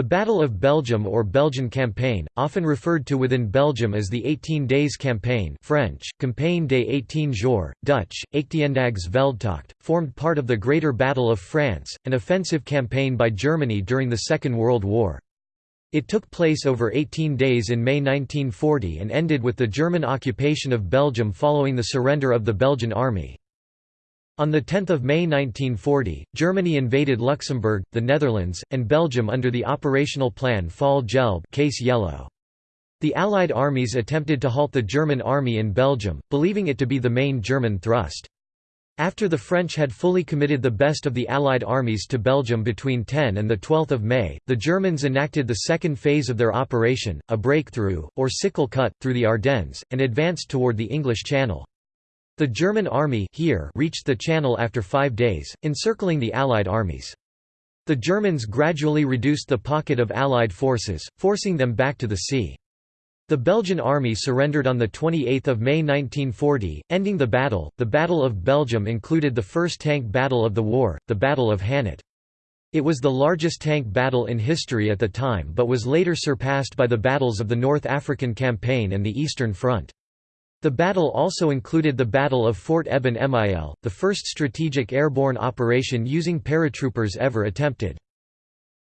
The Battle of Belgium or Belgian Campaign, often referred to within Belgium as the 18 Days Campaign French, Campagne des 18 jours, Dutch, Veldtocht, formed part of the Greater Battle of France, an offensive campaign by Germany during the Second World War. It took place over 18 days in May 1940 and ended with the German occupation of Belgium following the surrender of the Belgian army. On 10 May 1940, Germany invaded Luxembourg, the Netherlands, and Belgium under the operational plan Fall Gelb case yellow. The Allied armies attempted to halt the German army in Belgium, believing it to be the main German thrust. After the French had fully committed the best of the Allied armies to Belgium between 10 and 12 May, the Germans enacted the second phase of their operation, a breakthrough, or sickle cut, through the Ardennes, and advanced toward the English Channel. The German army here reached the channel after five days, encircling the Allied armies. The Germans gradually reduced the pocket of Allied forces, forcing them back to the sea. The Belgian army surrendered on 28 May 1940, ending the battle. The Battle of Belgium included the first tank battle of the war, the Battle of Hannut. It was the largest tank battle in history at the time but was later surpassed by the battles of the North African Campaign and the Eastern Front. The battle also included the Battle of Fort Eben Emael, the first strategic airborne operation using paratroopers ever attempted.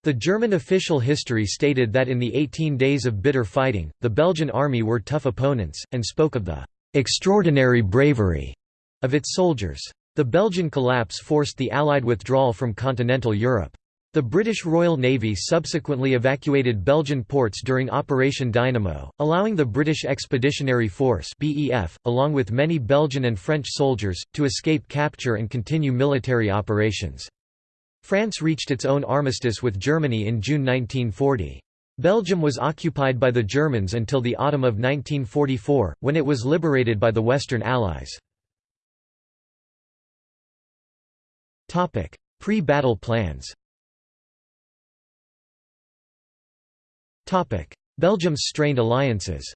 The German official history stated that in the 18 days of bitter fighting, the Belgian army were tough opponents, and spoke of the "...extraordinary bravery," of its soldiers. The Belgian collapse forced the Allied withdrawal from continental Europe. The British Royal Navy subsequently evacuated Belgian ports during Operation Dynamo, allowing the British Expeditionary Force BEF, along with many Belgian and French soldiers, to escape capture and continue military operations. France reached its own armistice with Germany in June 1940. Belgium was occupied by the Germans until the autumn of 1944, when it was liberated by the Western Allies. Pre-battle plans Belgium's strained alliances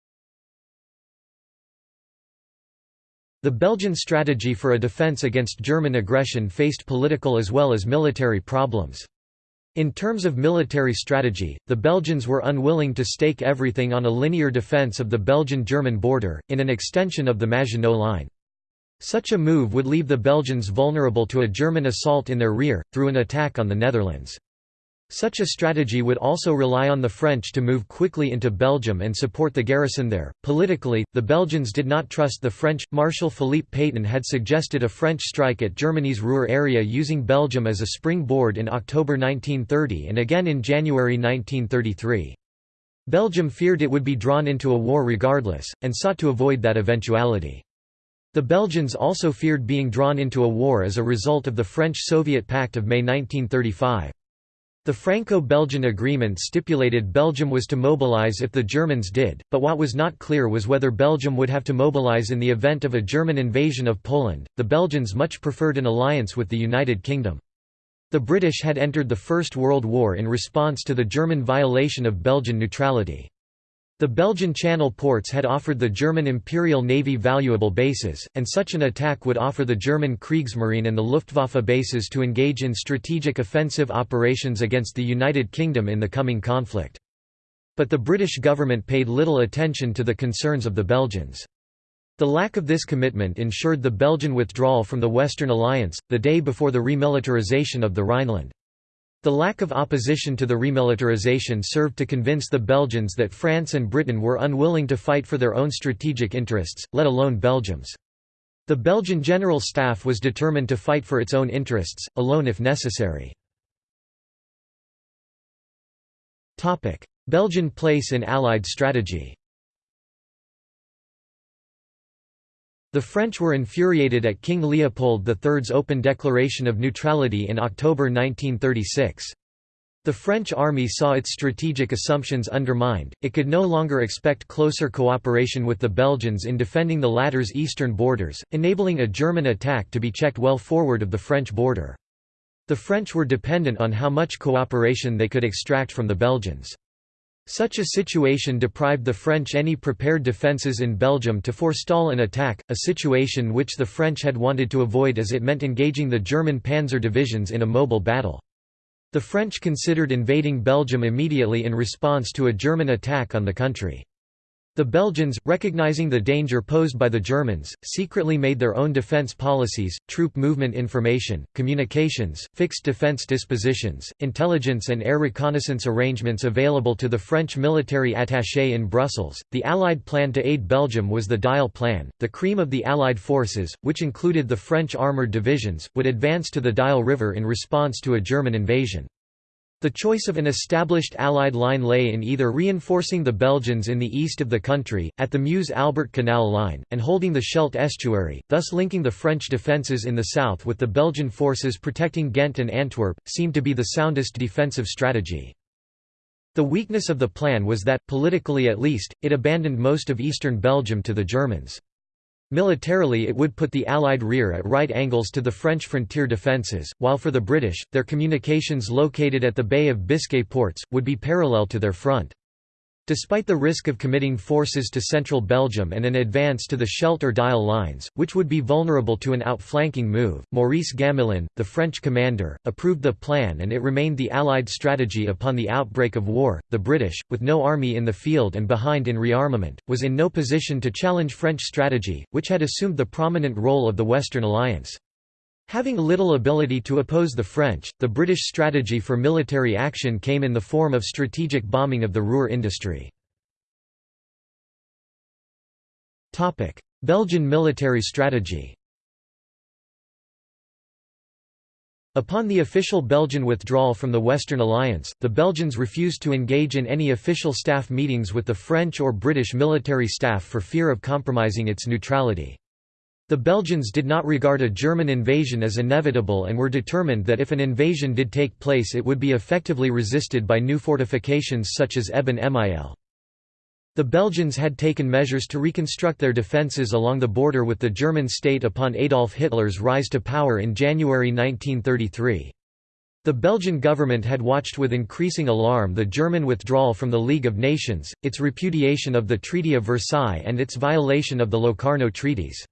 The Belgian strategy for a defence against German aggression faced political as well as military problems. In terms of military strategy, the Belgians were unwilling to stake everything on a linear defence of the Belgian-German border, in an extension of the Maginot Line. Such a move would leave the Belgians vulnerable to a German assault in their rear, through an attack on the Netherlands. Such a strategy would also rely on the French to move quickly into Belgium and support the garrison there. Politically, the Belgians did not trust the French. Marshal Philippe Pétain had suggested a French strike at Germany's Ruhr area using Belgium as a springboard in October 1930 and again in January 1933. Belgium feared it would be drawn into a war regardless, and sought to avoid that eventuality. The Belgians also feared being drawn into a war as a result of the French-Soviet Pact of May 1935. The Franco-Belgian agreement stipulated Belgium was to mobilize if the Germans did, but what was not clear was whether Belgium would have to mobilize in the event of a German invasion of Poland. The Belgians much preferred an alliance with the United Kingdom. The British had entered the First World War in response to the German violation of Belgian neutrality. The Belgian Channel ports had offered the German Imperial Navy valuable bases, and such an attack would offer the German Kriegsmarine and the Luftwaffe bases to engage in strategic offensive operations against the United Kingdom in the coming conflict. But the British government paid little attention to the concerns of the Belgians. The lack of this commitment ensured the Belgian withdrawal from the Western Alliance, the day before the remilitarization of the Rhineland. The lack of opposition to the remilitarization served to convince the Belgians that France and Britain were unwilling to fight for their own strategic interests, let alone Belgium's. The Belgian General Staff was determined to fight for its own interests, alone if necessary. Belgian place in Allied strategy The French were infuriated at King Leopold III's open declaration of neutrality in October 1936. The French army saw its strategic assumptions undermined, it could no longer expect closer cooperation with the Belgians in defending the latter's eastern borders, enabling a German attack to be checked well forward of the French border. The French were dependent on how much cooperation they could extract from the Belgians. Such a situation deprived the French any prepared defences in Belgium to forestall an attack, a situation which the French had wanted to avoid as it meant engaging the German panzer divisions in a mobile battle. The French considered invading Belgium immediately in response to a German attack on the country. The Belgians, recognizing the danger posed by the Germans, secretly made their own defense policies, troop movement information, communications, fixed defense dispositions, intelligence and air reconnaissance arrangements available to the French military attaché in Brussels. The Allied plan to aid Belgium was the Dyle Plan. The cream of the Allied forces, which included the French armoured divisions, would advance to the Dyle River in response to a German invasion. The choice of an established Allied line lay in either reinforcing the Belgians in the east of the country, at the Meuse-Albert Canal line, and holding the Scheldt estuary, thus linking the French defences in the south with the Belgian forces protecting Ghent and Antwerp, seemed to be the soundest defensive strategy. The weakness of the plan was that, politically at least, it abandoned most of eastern Belgium to the Germans. Militarily it would put the Allied rear at right angles to the French frontier defences, while for the British, their communications located at the Bay of Biscay ports, would be parallel to their front. Despite the risk of committing forces to central Belgium and an advance to the Scheldt or Dyle lines, which would be vulnerable to an outflanking move, Maurice Gamelin, the French commander, approved the plan and it remained the Allied strategy upon the outbreak of war. The British, with no army in the field and behind in rearmament, was in no position to challenge French strategy, which had assumed the prominent role of the Western Alliance. Having little ability to oppose the French, the British strategy for military action came in the form of strategic bombing of the Ruhr industry. Belgian military strategy Upon the official Belgian withdrawal from the Western Alliance, the Belgians refused to engage in any official staff meetings with the French or British military staff for fear of compromising its neutrality. The Belgians did not regard a German invasion as inevitable and were determined that if an invasion did take place it would be effectively resisted by new fortifications such as Eben Emael. The Belgians had taken measures to reconstruct their defences along the border with the German state upon Adolf Hitler's rise to power in January 1933. The Belgian government had watched with increasing alarm the German withdrawal from the League of Nations, its repudiation of the Treaty of Versailles and its violation of the Locarno treaties.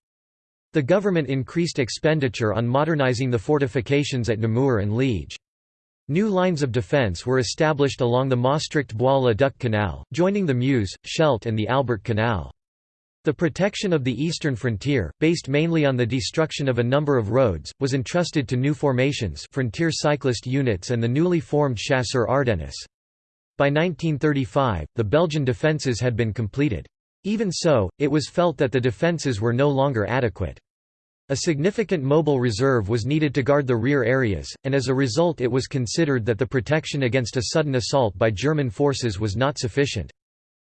The government increased expenditure on modernizing the fortifications at Namur and Liege. New lines of defence were established along the Maastricht-Bois-le-Duc Canal, joining the Meuse, Scheldt and the Albert Canal. The protection of the eastern frontier, based mainly on the destruction of a number of roads, was entrusted to new formations frontier cyclist units and the newly formed Chasseurs Ardennes. By 1935, the Belgian defences had been completed. Even so, it was felt that the defences were no longer adequate. A significant mobile reserve was needed to guard the rear areas, and as a result it was considered that the protection against a sudden assault by German forces was not sufficient.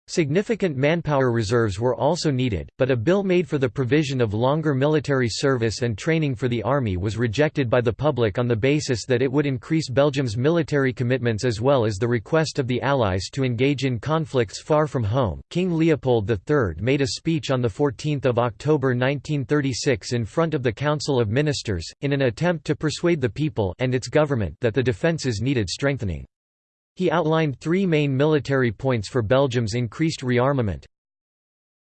Significant manpower reserves were also needed, but a bill made for the provision of longer military service and training for the army was rejected by the public on the basis that it would increase Belgium's military commitments as well as the request of the Allies to engage in conflicts far from home. King Leopold III made a speech on 14 October 1936 in front of the Council of Ministers, in an attempt to persuade the people and its government that the defences needed strengthening. He outlined three main military points for Belgium's increased rearmament.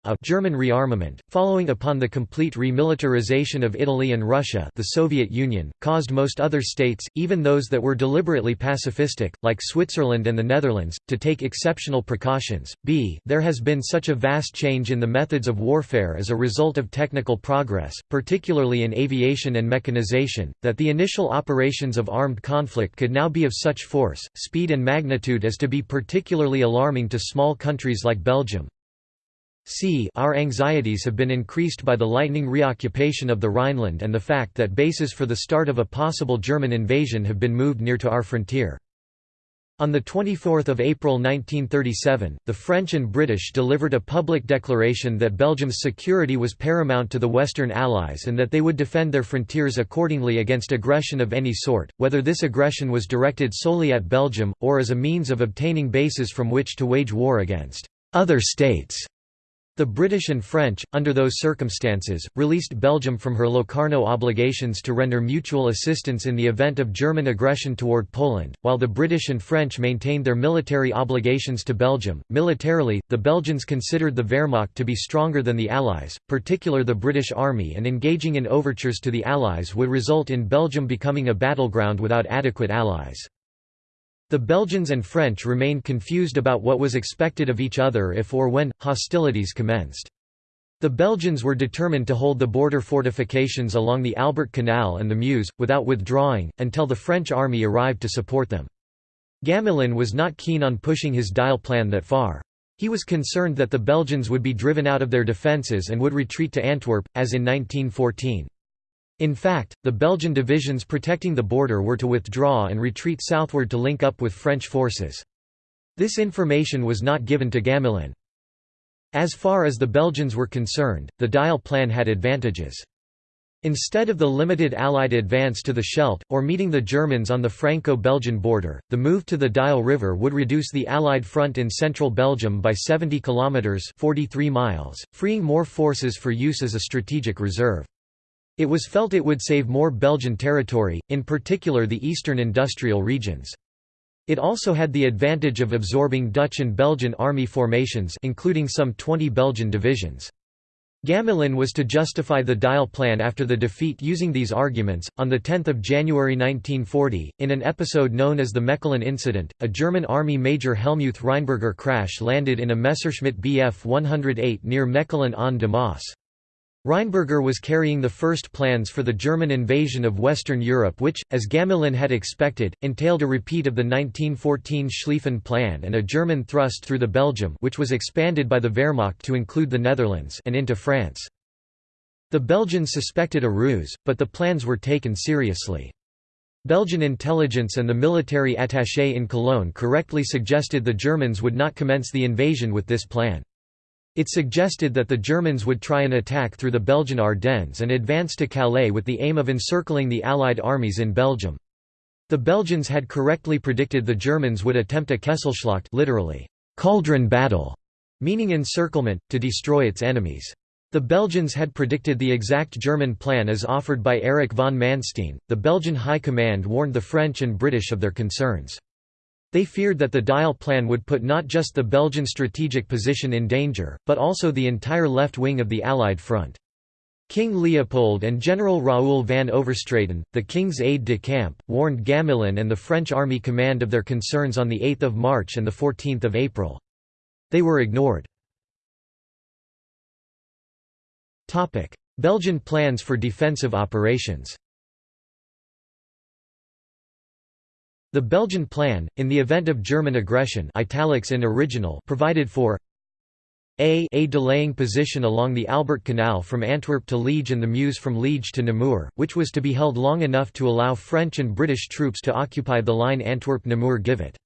A German rearmament, following upon the complete remilitarization of Italy and Russia the Soviet Union, caused most other states, even those that were deliberately pacifistic, like Switzerland and the Netherlands, to take exceptional precautions. B. There has been such a vast change in the methods of warfare as a result of technical progress, particularly in aviation and mechanization, that the initial operations of armed conflict could now be of such force, speed and magnitude as to be particularly alarming to small countries like Belgium. C our anxieties have been increased by the lightning reoccupation of the Rhineland and the fact that bases for the start of a possible German invasion have been moved near to our frontier. On 24 April 1937, the French and British delivered a public declaration that Belgium's security was paramount to the Western Allies and that they would defend their frontiers accordingly against aggression of any sort, whether this aggression was directed solely at Belgium, or as a means of obtaining bases from which to wage war against other states. The British and French, under those circumstances, released Belgium from her Locarno obligations to render mutual assistance in the event of German aggression toward Poland, while the British and French maintained their military obligations to Belgium. Militarily, the Belgians considered the Wehrmacht to be stronger than the Allies, particular the British Army, and engaging in overtures to the Allies would result in Belgium becoming a battleground without adequate allies. The Belgians and French remained confused about what was expected of each other if or when, hostilities commenced. The Belgians were determined to hold the border fortifications along the Albert Canal and the Meuse, without withdrawing, until the French army arrived to support them. Gamelin was not keen on pushing his Dyle plan that far. He was concerned that the Belgians would be driven out of their defences and would retreat to Antwerp, as in 1914. In fact, the Belgian divisions protecting the border were to withdraw and retreat southward to link up with French forces. This information was not given to Gamelin. As far as the Belgians were concerned, the Dyle plan had advantages. Instead of the limited Allied advance to the Scheldt, or meeting the Germans on the Franco-Belgian border, the move to the Dyle River would reduce the Allied front in central Belgium by 70 kilometres 43 miles, freeing more forces for use as a strategic reserve. It was felt it would save more Belgian territory, in particular the eastern industrial regions. It also had the advantage of absorbing Dutch and Belgian army formations including some 20 Belgian divisions. Gamelin was to justify the Dyle plan after the defeat using these arguments. On 10 January 1940, in an episode known as the Mechelen Incident, a German Army Major Helmuth Reinberger crash landed in a Messerschmitt Bf 108 near Mechelen an der Maas. Reinberger was carrying the first plans for the German invasion of Western Europe which, as Gamelin had expected, entailed a repeat of the 1914 Schlieffen Plan and a German thrust through the Belgium which was expanded by the Wehrmacht to include the Netherlands and into France. The Belgians suspected a ruse, but the plans were taken seriously. Belgian intelligence and the military attaché in Cologne correctly suggested the Germans would not commence the invasion with this plan. It suggested that the Germans would try an attack through the Belgian Ardennes and advance to Calais with the aim of encircling the Allied armies in Belgium. The Belgians had correctly predicted the Germans would attempt a Kesselschlacht literally, cauldron battle, meaning encirclement, to destroy its enemies. The Belgians had predicted the exact German plan as offered by Erich von Manstein. The Belgian High Command warned the French and British of their concerns. They feared that the Dyle plan would put not just the Belgian strategic position in danger, but also the entire left wing of the Allied front. King Leopold and General Raoul van Overstraeten, the king's aide-de-camp, warned Gamelin and the French army command of their concerns on 8 March and 14 April. They were ignored. Belgian plans for defensive operations The Belgian plan, in the event of German aggression italics in original provided for a a delaying position along the Albert Canal from Antwerp to Liege and the Meuse from Liege to Namur, which was to be held long enough to allow French and British troops to occupy the line Antwerp-Namur-Givet.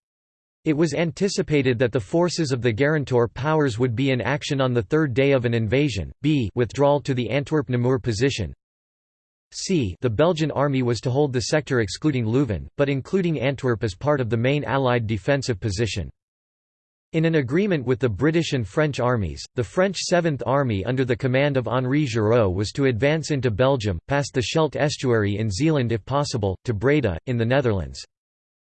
It was anticipated that the forces of the Guarantor powers would be in action on the third day of an invasion, b withdrawal to the Antwerp-Namur position, c the Belgian army was to hold the sector excluding Leuven, but including Antwerp as part of the main Allied defensive position. In an agreement with the British and French armies, the French Seventh Army under the command of Henri Giraud was to advance into Belgium, past the Scheldt estuary in Zeeland if possible, to Breda, in the Netherlands.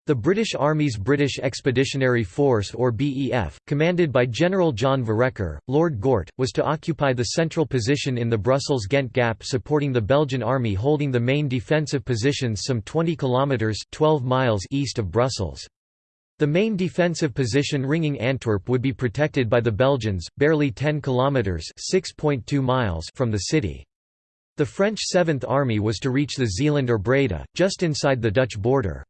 The British Army's British Expeditionary Force or BEF, commanded by General John Vereker, Lord Gort, was to occupy the central position in the Brussels-Ghent Gap supporting the Belgian Army holding the main defensive positions some 20 kilometres 12 miles east of Brussels. The main defensive position ringing Antwerp would be protected by the Belgians, barely 10 kilometres 6.2 miles from the city. The French Seventh Army was to reach the Zeeland or Breda, just inside the Dutch border.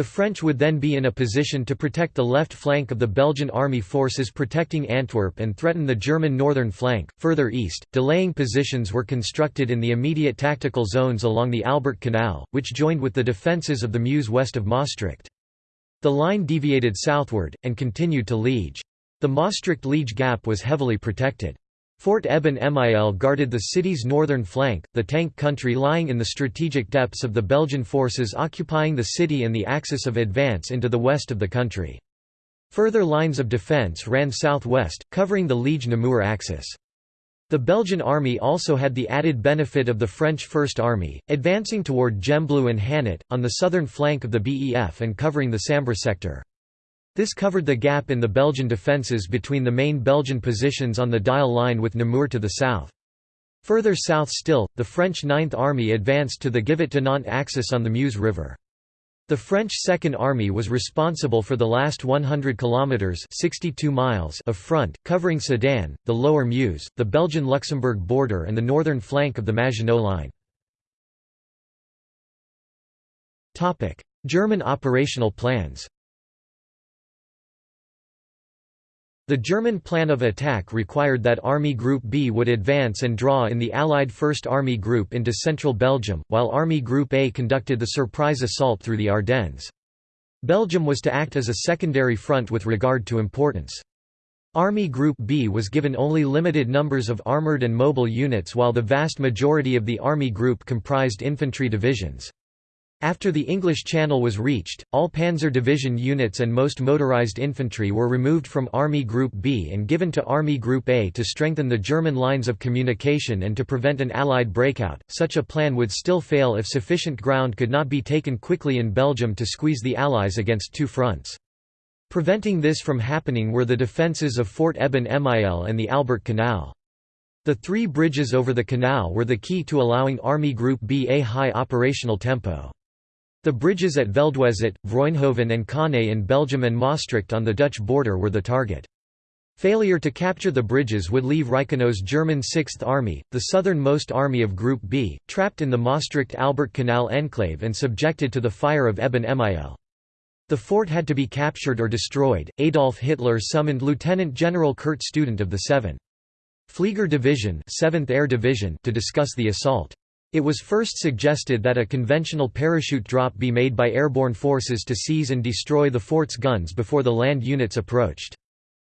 The French would then be in a position to protect the left flank of the Belgian army forces protecting Antwerp and threaten the German northern flank. Further east, delaying positions were constructed in the immediate tactical zones along the Albert Canal, which joined with the defences of the Meuse west of Maastricht. The line deviated southward, and continued to Liege. The Maastricht-Liege gap was heavily protected. Fort Eben Emael guarded the city's northern flank, the tank country lying in the strategic depths of the Belgian forces occupying the city and the axis of advance into the west of the country. Further lines of defence ran southwest, covering the Liege-Namur axis. The Belgian army also had the added benefit of the French First Army, advancing toward Gembloux and Hannut, on the southern flank of the BEF and covering the Sambre sector. This covered the gap in the Belgian defences between the main Belgian positions on the Dyle line with Namur to the south. Further south still, the French Ninth Army advanced to the Givet-Dinant axis on the Meuse River. The French Second Army was responsible for the last 100 kilometers (62 miles) of front, covering Sedan, the Lower Meuse, the Belgian-Luxembourg border and the northern flank of the Maginot Line. Topic: German operational plans. The German plan of attack required that Army Group B would advance and draw in the Allied First Army Group into central Belgium, while Army Group A conducted the surprise assault through the Ardennes. Belgium was to act as a secondary front with regard to importance. Army Group B was given only limited numbers of armoured and mobile units while the vast majority of the Army Group comprised infantry divisions. After the English Channel was reached, all Panzer Division units and most motorized infantry were removed from Army Group B and given to Army Group A to strengthen the German lines of communication and to prevent an Allied breakout. Such a plan would still fail if sufficient ground could not be taken quickly in Belgium to squeeze the Allies against two fronts. Preventing this from happening were the defences of Fort Eben Emael and the Albert Canal. The three bridges over the canal were the key to allowing Army Group B a high operational tempo. The bridges at Veldwezelt, Vroenhoven and Kanne in Belgium and Maastricht on the Dutch border were the target. Failure to capture the bridges would leave Reichenau's German Sixth Army, the southernmost army of Group B, trapped in the Maastricht-Albert Canal enclave and subjected to the fire of Eben Emael. The fort had to be captured or destroyed. Adolf Hitler summoned Lieutenant General Kurt Student of the 7th Flieger Division, 7th Air Division to discuss the assault. It was first suggested that a conventional parachute drop be made by airborne forces to seize and destroy the fort's guns before the land units approached.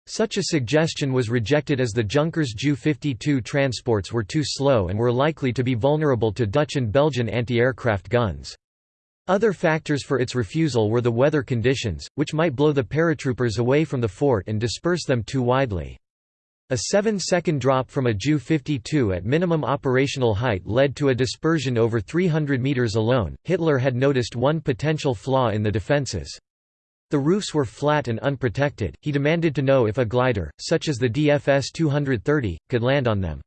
Such a suggestion was rejected as the Junkers Ju-52 transports were too slow and were likely to be vulnerable to Dutch and Belgian anti-aircraft guns. Other factors for its refusal were the weather conditions, which might blow the paratroopers away from the fort and disperse them too widely. A 7-second drop from a Ju-52 at minimum operational height led to a dispersion over 300 meters alone. Hitler had noticed one potential flaw in the defenses. The roofs were flat and unprotected. He demanded to know if a glider, such as the DFS 230, could land on them.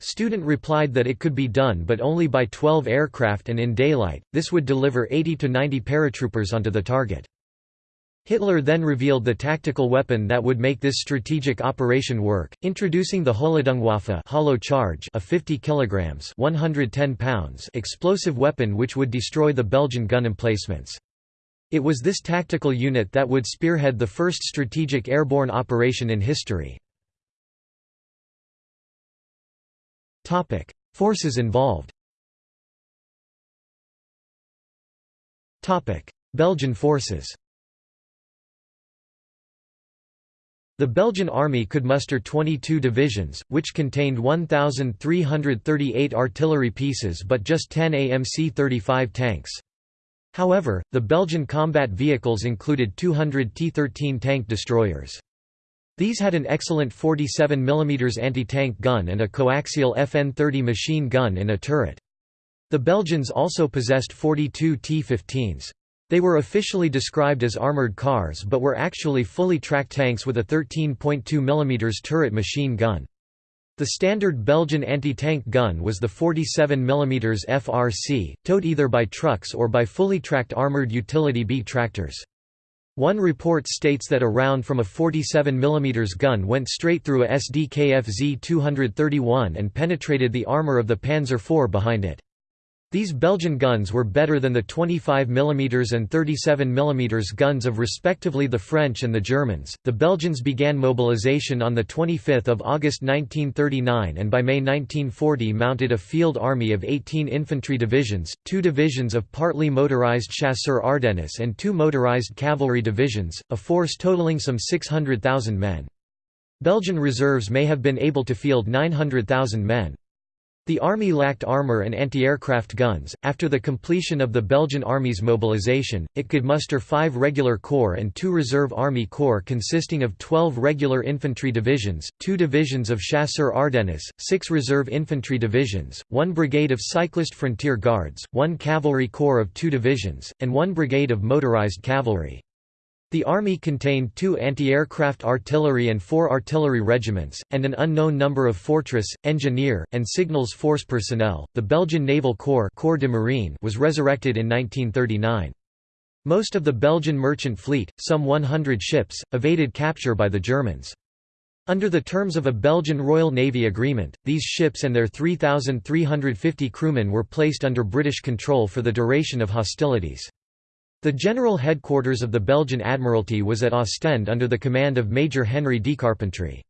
Student replied that it could be done but only by 12 aircraft and in daylight, this would deliver 80 to 90 paratroopers onto the target. Hitler then revealed the tactical weapon that would make this strategic operation work, introducing the Hohlladungwaffe hollow charge a 50 kilograms 110 pounds explosive weapon which would destroy the Belgian gun emplacements. It was this tactical unit that would spearhead the first strategic airborne operation in history. Forces involved Belgian forces The Belgian army could muster 22 divisions, which contained 1,338 artillery pieces but just 10 AMC-35 tanks. However, the Belgian combat vehicles included 200 T-13 tank destroyers. These had an excellent 47 mm anti-tank gun and a coaxial FN-30 machine gun in a turret. The Belgians also possessed 42 T-15s. They were officially described as armored cars but were actually fully tracked tanks with a 13.2 mm turret machine gun. The standard Belgian anti-tank gun was the 47 mm FRC, towed either by trucks or by fully tracked armored utility B tractors. One report states that a round from a 47 mm gun went straight through a SDKF Z-231 and penetrated the armour of the Panzer IV behind it. These Belgian guns were better than the 25 mm and 37 mm guns of respectively the French and the Germans. The Belgians began mobilization on the 25th of August 1939 and by May 1940 mounted a field army of 18 infantry divisions, two divisions of partly motorized chasseurs Ardennes and two motorized cavalry divisions, a force totaling some 600,000 men. Belgian reserves may have been able to field 900,000 men. The army lacked armor and anti-aircraft guns. After the completion of the Belgian army's mobilization, it could muster 5 regular corps and 2 reserve army corps consisting of 12 regular infantry divisions, 2 divisions of chasseurs Ardennes, 6 reserve infantry divisions, 1 brigade of cyclist frontier guards, 1 cavalry corps of 2 divisions, and 1 brigade of motorized cavalry. The army contained two anti-aircraft artillery and four artillery regiments, and an unknown number of fortress, engineer, and signals force personnel. The Belgian Naval Corps, Corps de Marine was resurrected in 1939. Most of the Belgian merchant fleet, some 100 ships, evaded capture by the Germans. Under the terms of a Belgian Royal Navy agreement, these ships and their 3,350 crewmen were placed under British control for the duration of hostilities. The general headquarters of the Belgian Admiralty was at Ostend under the command of Major Henry Carpentry.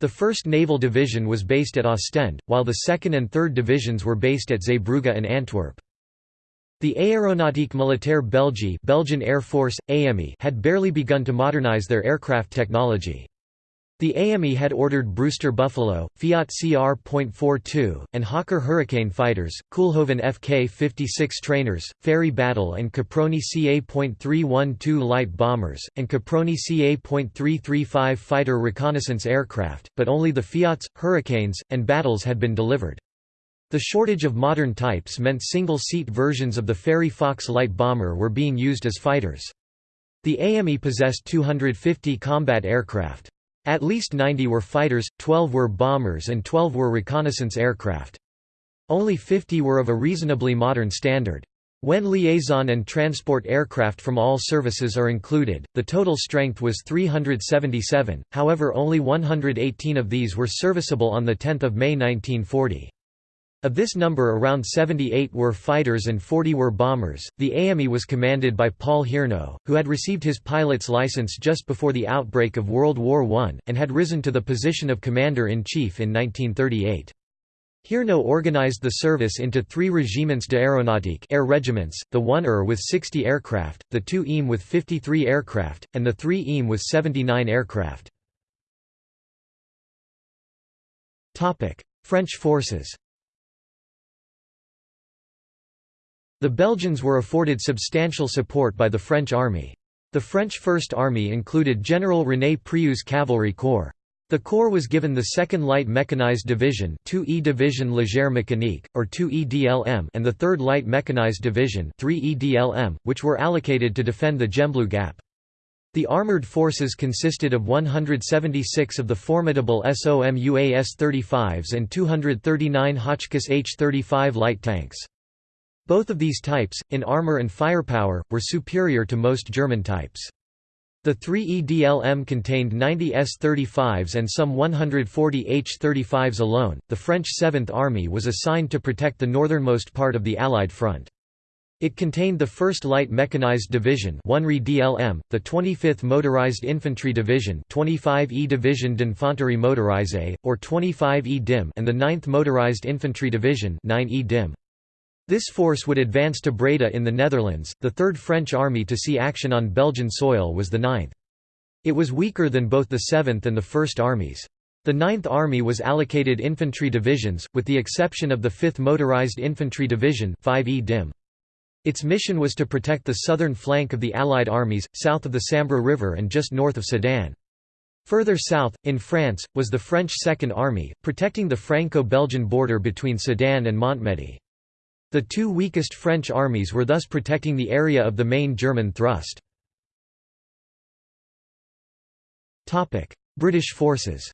The 1st Naval Division was based at Ostend, while the 2nd and 3rd Divisions were based at Zeebrugge and Antwerp. The Aéronautique Militaire Belgique Belgian Air Force, AME had barely begun to modernize their aircraft technology. The AME had ordered Brewster Buffalo, Fiat CR.42, and Hawker Hurricane fighters, Koolhoven Fk-56 trainers, Fairey Battle and Caproni CA.312 light bombers, and Caproni CA.335 fighter reconnaissance aircraft, but only the Fiats, Hurricanes, and Battles had been delivered. The shortage of modern types meant single-seat versions of the Fairey Fox light bomber were being used as fighters. The AME possessed 250 combat aircraft. At least 90 were fighters, 12 were bombers and 12 were reconnaissance aircraft. Only 50 were of a reasonably modern standard. When liaison and transport aircraft from all services are included, the total strength was 377, however only 118 of these were serviceable on 10 May 1940. Of this number around 78 were fighters and 40 were bombers. The AME was commanded by Paul Hiernaux, who had received his pilot's license just before the outbreak of World War I, and had risen to the position of Commander-in-Chief in 1938. Hiernaux organized the service into three Regiments d'Aéronautique air regiments, the 1 ER with 60 aircraft, the 2 EAM with 53 aircraft, and the 3 EAM with 79 aircraft. French forces The Belgians were afforded substantial support by the French army. The French First Army included General René Prioux's cavalry corps. The corps was given the 2nd Light Mechanized Division 2E Division Légère Mécanique, or 2EDLM and the 3rd Light Mechanized Division 3EDLM, which were allocated to defend the Gembloux Gap. The armoured forces consisted of 176 of the formidable SOMUA S-35s and 239 Hotchkiss H-35 light tanks. Both of these types, in armor and firepower, were superior to most German types. The 3EDLM contained 90 S-35s and some 140 H-35s alone. The French Seventh Army was assigned to protect the northernmost part of the Allied front. It contained the 1st Light Mechanized Division 1 DLM, the 25th Motorized Infantry Division 25E Division d'Infanterie Motorisée, or 25E DIM and the 9th Motorized Infantry Division 9E DIM. This force would advance to Breda in the Netherlands. The Third French Army to see action on Belgian soil was the 9th. It was weaker than both the 7th and the 1st Armies. The 9th Army was allocated infantry divisions, with the exception of the 5th Motorized Infantry Division 5e DIM. Its mission was to protect the southern flank of the Allied armies, south of the Sambre River and just north of Sedan. Further south, in France, was the French Second Army, protecting the Franco-Belgian border between Sedan and Montmedy. The two weakest French armies were thus protecting the area of the main German thrust. British forces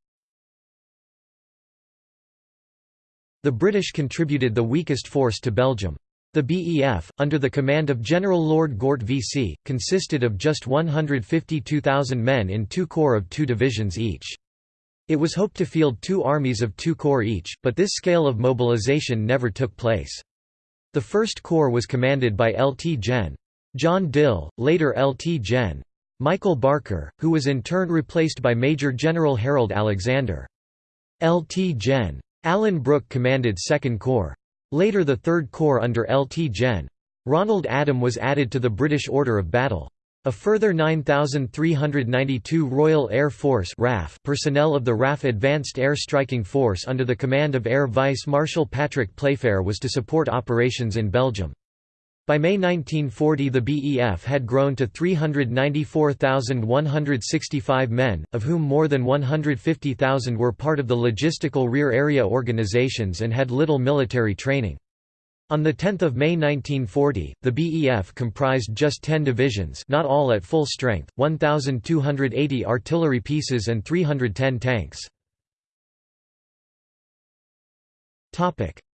The British contributed the weakest force to Belgium. The BEF, under the command of General Lord Gort VC, consisted of just 152,000 men in two corps of two divisions each. It was hoped to field two armies of two corps each, but this scale of mobilization never took place. The First Corps was commanded by Lt Gen. John Dill, later Lt Gen. Michael Barker, who was in turn replaced by Major General Harold Alexander. Lt Gen. Alan Brooke commanded Second Corps. Later the Third Corps under Lt Gen. Ronald Adam was added to the British Order of Battle. A further 9,392 Royal Air Force RAF personnel of the RAF Advanced Air Striking Force under the command of Air Vice Marshal Patrick Playfair was to support operations in Belgium. By May 1940 the BEF had grown to 394,165 men, of whom more than 150,000 were part of the logistical rear area organizations and had little military training. On 10 May 1940, the BEF comprised just 10 divisions not all at full strength, 1,280 artillery pieces and 310 tanks.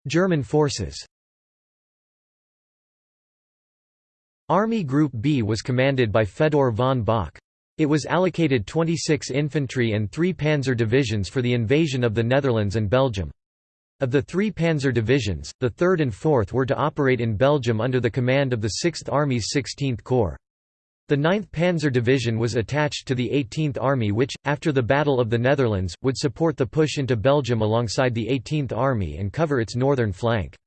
German forces Army Group B was commanded by Fedor von Bock. It was allocated 26 infantry and three panzer divisions for the invasion of the Netherlands and Belgium. Of the three panzer divisions, the 3rd and 4th were to operate in Belgium under the command of the 6th Army's 16th Corps. The 9th Panzer Division was attached to the 18th Army which, after the Battle of the Netherlands, would support the push into Belgium alongside the 18th Army and cover its northern flank.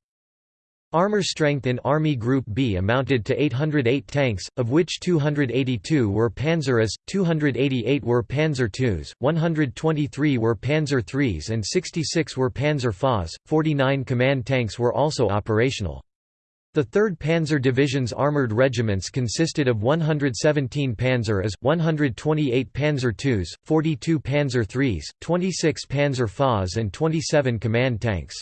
Armor strength in Army Group B amounted to 808 tanks, of which 282 were Panzer IS, 288 were Panzer IIs, 123 were Panzer IIIs and 66 were Panzer FAs, 49 command tanks were also operational. The 3rd Panzer Division's armoured regiments consisted of 117 Panzer IS, 128 Panzer IIs, 42 Panzer IIIs, 26 Panzer FAs and 27 command tanks.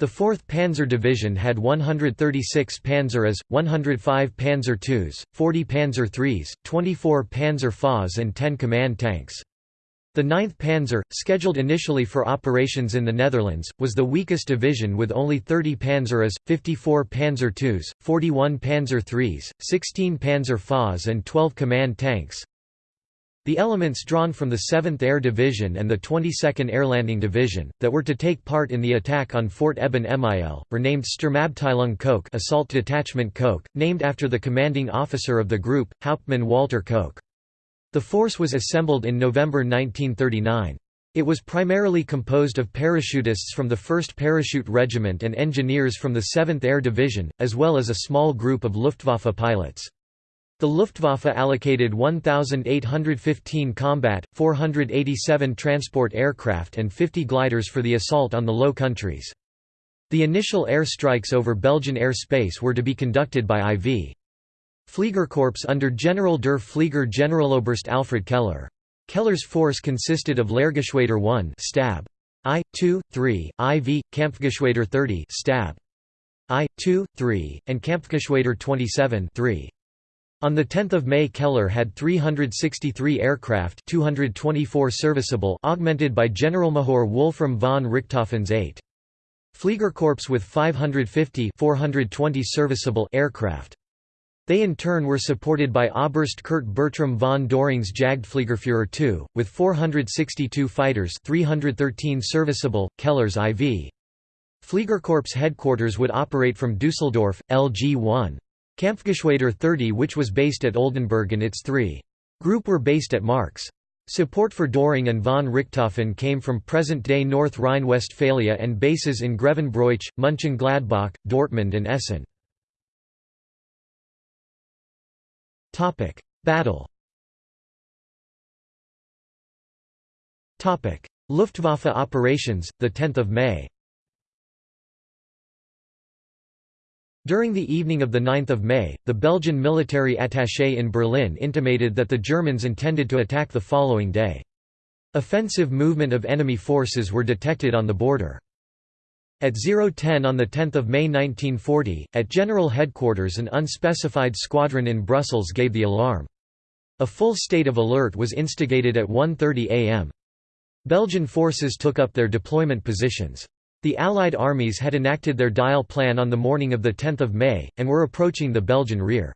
The 4th Panzer Division had 136 Panzer IS, 105 Panzer IIs, 40 Panzer IIIs, 24 Panzer FAs and 10 command tanks. The 9th Panzer, scheduled initially for operations in the Netherlands, was the weakest division with only 30 Panzer IS, 54 Panzer IIs, 41 Panzer IIIs, 16 Panzer FAs and 12 command tanks. The elements drawn from the 7th Air Division and the 22nd Air Landing Division, that were to take part in the attack on Fort Eben Emael, were named Sturmabteilung Koch Assault Detachment Koch, named after the commanding officer of the group, Hauptmann Walter Koch. The force was assembled in November 1939. It was primarily composed of parachutists from the 1st Parachute Regiment and engineers from the 7th Air Division, as well as a small group of Luftwaffe pilots. The Luftwaffe allocated 1,815 combat, 487 transport aircraft and 50 gliders for the assault on the Low Countries. The initial air strikes over Belgian air space were to be conducted by IV. Fliegerkorps under General der Flieger Generaloberst Alfred Keller. Keller's force consisted of Lehrgeschwader 1 stab. I, 2, 3, IV, Kampfgeschwader 30 stab. I, 2, 3, and Kampfgeschwader 27 3. On 10 May Keller had 363 aircraft 224 serviceable augmented by Generalmajor Wolfram von Richthofen's 8. Fliegerkorps with 550 420 serviceable aircraft. They in turn were supported by Oberst Kurt Bertram von Doring's Jagdfliegerführer II, with 462 fighters 313 serviceable, Keller's IV. Fliegerkorps headquarters would operate from Düsseldorf, LG-1. Kampfgeschwader 30 which was based at Oldenburg and its 3. Group were based at Marx. Support for Doring and von Richthofen came from present-day North Rhine-Westphalia and bases in Grevenbroich, Mönchengladbach, Dortmund and Essen. Battle Luftwaffe operations, 10 May During the evening of 9 May, the Belgian military attaché in Berlin intimated that the Germans intended to attack the following day. Offensive movement of enemy forces were detected on the border. At 010 on 10 May 1940, at General Headquarters an unspecified squadron in Brussels gave the alarm. A full state of alert was instigated at 1.30 am. Belgian forces took up their deployment positions. The Allied armies had enacted their Dyle plan on the morning of 10 May, and were approaching the Belgian rear.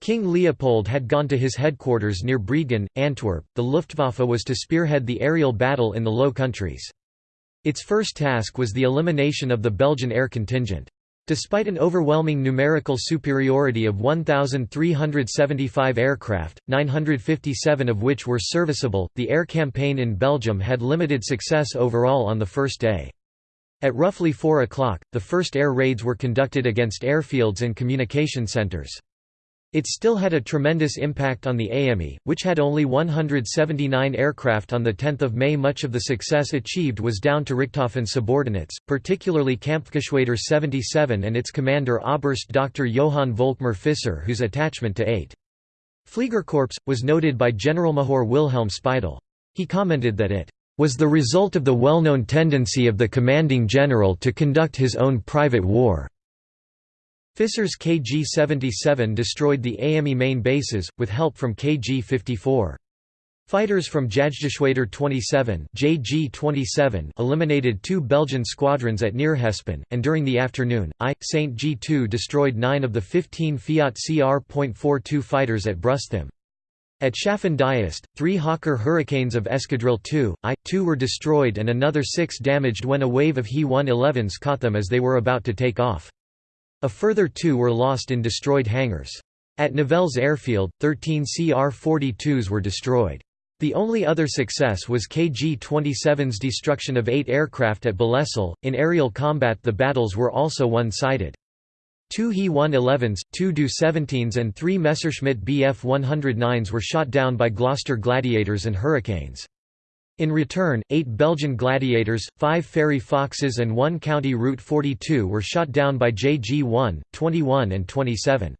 King Leopold had gone to his headquarters near Breendonk, Antwerp. The Luftwaffe was to spearhead the aerial battle in the Low Countries. Its first task was the elimination of the Belgian air contingent. Despite an overwhelming numerical superiority of 1,375 aircraft, 957 of which were serviceable, the air campaign in Belgium had limited success overall on the first day. At roughly 4 o'clock, the first air raids were conducted against airfields and communication centers. It still had a tremendous impact on the AME, which had only 179 aircraft on 10 May Much of the success achieved was down to Richthofen's subordinates, particularly Kampfgeschwader 77 and its commander Oberst Dr. Johann Volkmar Fisser whose attachment to 8. Fliegerkorps, was noted by Generalmajor Wilhelm Speidel. He commented that it was the result of the well-known tendency of the commanding general to conduct his own private war. Fisser's KG-77 destroyed the AME main bases, with help from KG-54. Fighters from Jagdgeschwader 27 JG-27 eliminated two Belgian squadrons at Neerhespen, and during the afternoon, I, St. G2 destroyed nine of the 15 Fiat CR.42 fighters at Brusthum. At Diest, three Hawker Hurricanes of Escadrille 2, I-2 were destroyed and another six damaged when a wave of He-111s caught them as they were about to take off. A further two were lost in destroyed hangars. At Nivelles Airfield, 13 CR-42s were destroyed. The only other success was KG-27's destruction of eight aircraft at Balesal. In aerial combat the battles were also one-sided. Two He-111s, two Do-17s and three Messerschmitt Bf-109s were shot down by Gloucester Gladiators and Hurricanes. In return, eight Belgian Gladiators, five Fairey Foxes and one County Route 42 were shot down by JG-1, 21 and 27.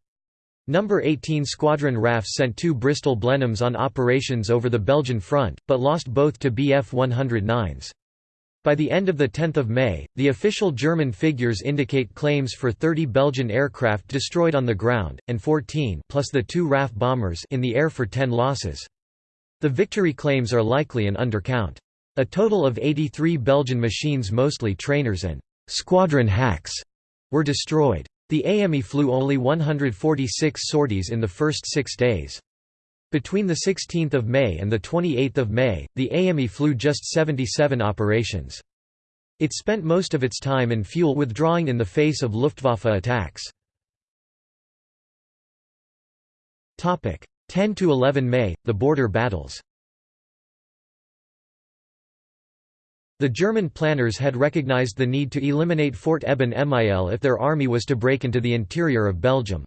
Number 18 Squadron RAF sent two Bristol Blenheims on operations over the Belgian front, but lost both to Bf 109s. By the end of 10 May, the official German figures indicate claims for 30 Belgian aircraft destroyed on the ground, and 14 plus the two RAF bombers in the air for 10 losses. The victory claims are likely an undercount. A total of 83 Belgian machines mostly trainers and «squadron hacks» were destroyed. The AME flew only 146 sorties in the first six days. Between 16 May and 28 May, the AME flew just 77 operations. It spent most of its time in fuel withdrawing in the face of Luftwaffe attacks. 10–11 May, the border battles The German planners had recognized the need to eliminate Fort Eben Emael if their army was to break into the interior of Belgium.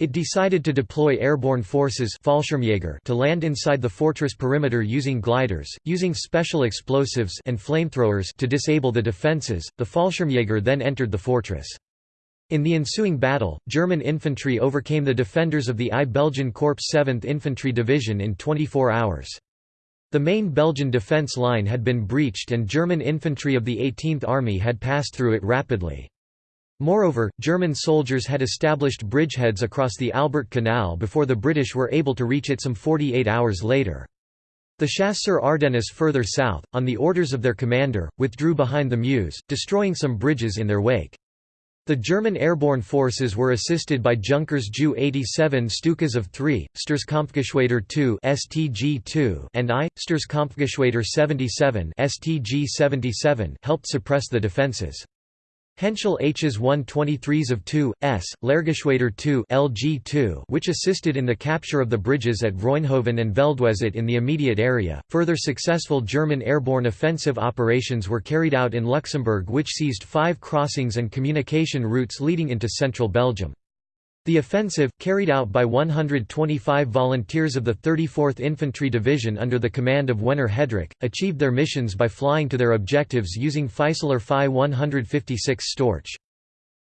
It decided to deploy airborne forces to land inside the fortress perimeter using gliders, using special explosives and flamethrowers to disable the defences. The Fallschirmjäger then entered the fortress. In the ensuing battle, German infantry overcame the defenders of the I Belgian Corps 7th Infantry Division in 24 hours. The main Belgian defence line had been breached and German infantry of the 18th Army had passed through it rapidly. Moreover, German soldiers had established bridgeheads across the Albert Canal before the British were able to reach it some 48 hours later. The Chasseurs Ardennes further south, on the orders of their commander, withdrew behind the Meuse, destroying some bridges in their wake. The German airborne forces were assisted by Junkers Ju 87 Stukas of 3, Sturzkampfgeschwader 2 STG-2 and I, Sturzkampfgeschwader 77 STG-77 helped suppress the defences. Henschel H's 123s of 2, S, Lehrgeschwader 2 LG2 which assisted in the capture of the bridges at Vroenhoven and Veldwezelt in the immediate area. Further successful German airborne offensive operations were carried out in Luxembourg which seized five crossings and communication routes leading into central Belgium. The offensive, carried out by 125 volunteers of the 34th Infantry Division under the command of Werner Hedderich, achieved their missions by flying to their objectives using Fieseler Fi 156 Storch.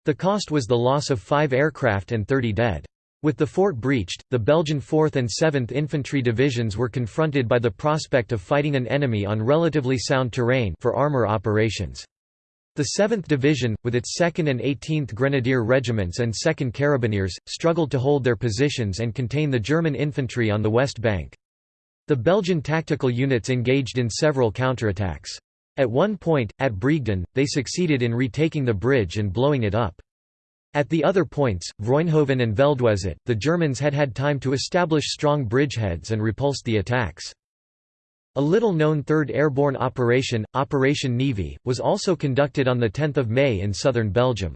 The cost was the loss of five aircraft and 30 dead. With the fort breached, the Belgian 4th and 7th Infantry Divisions were confronted by the prospect of fighting an enemy on relatively sound terrain for armor operations. The 7th Division, with its 2nd and 18th Grenadier Regiments and 2nd Carabineers, struggled to hold their positions and contain the German infantry on the west bank. The Belgian tactical units engaged in several counterattacks. At one point, at Briegden, they succeeded in retaking the bridge and blowing it up. At the other points, Vroenhoven and Veldwezelt, the Germans had had time to establish strong bridgeheads and repulsed the attacks. A little-known 3rd Airborne Operation, Operation Niwi, was also conducted on 10 May in southern Belgium.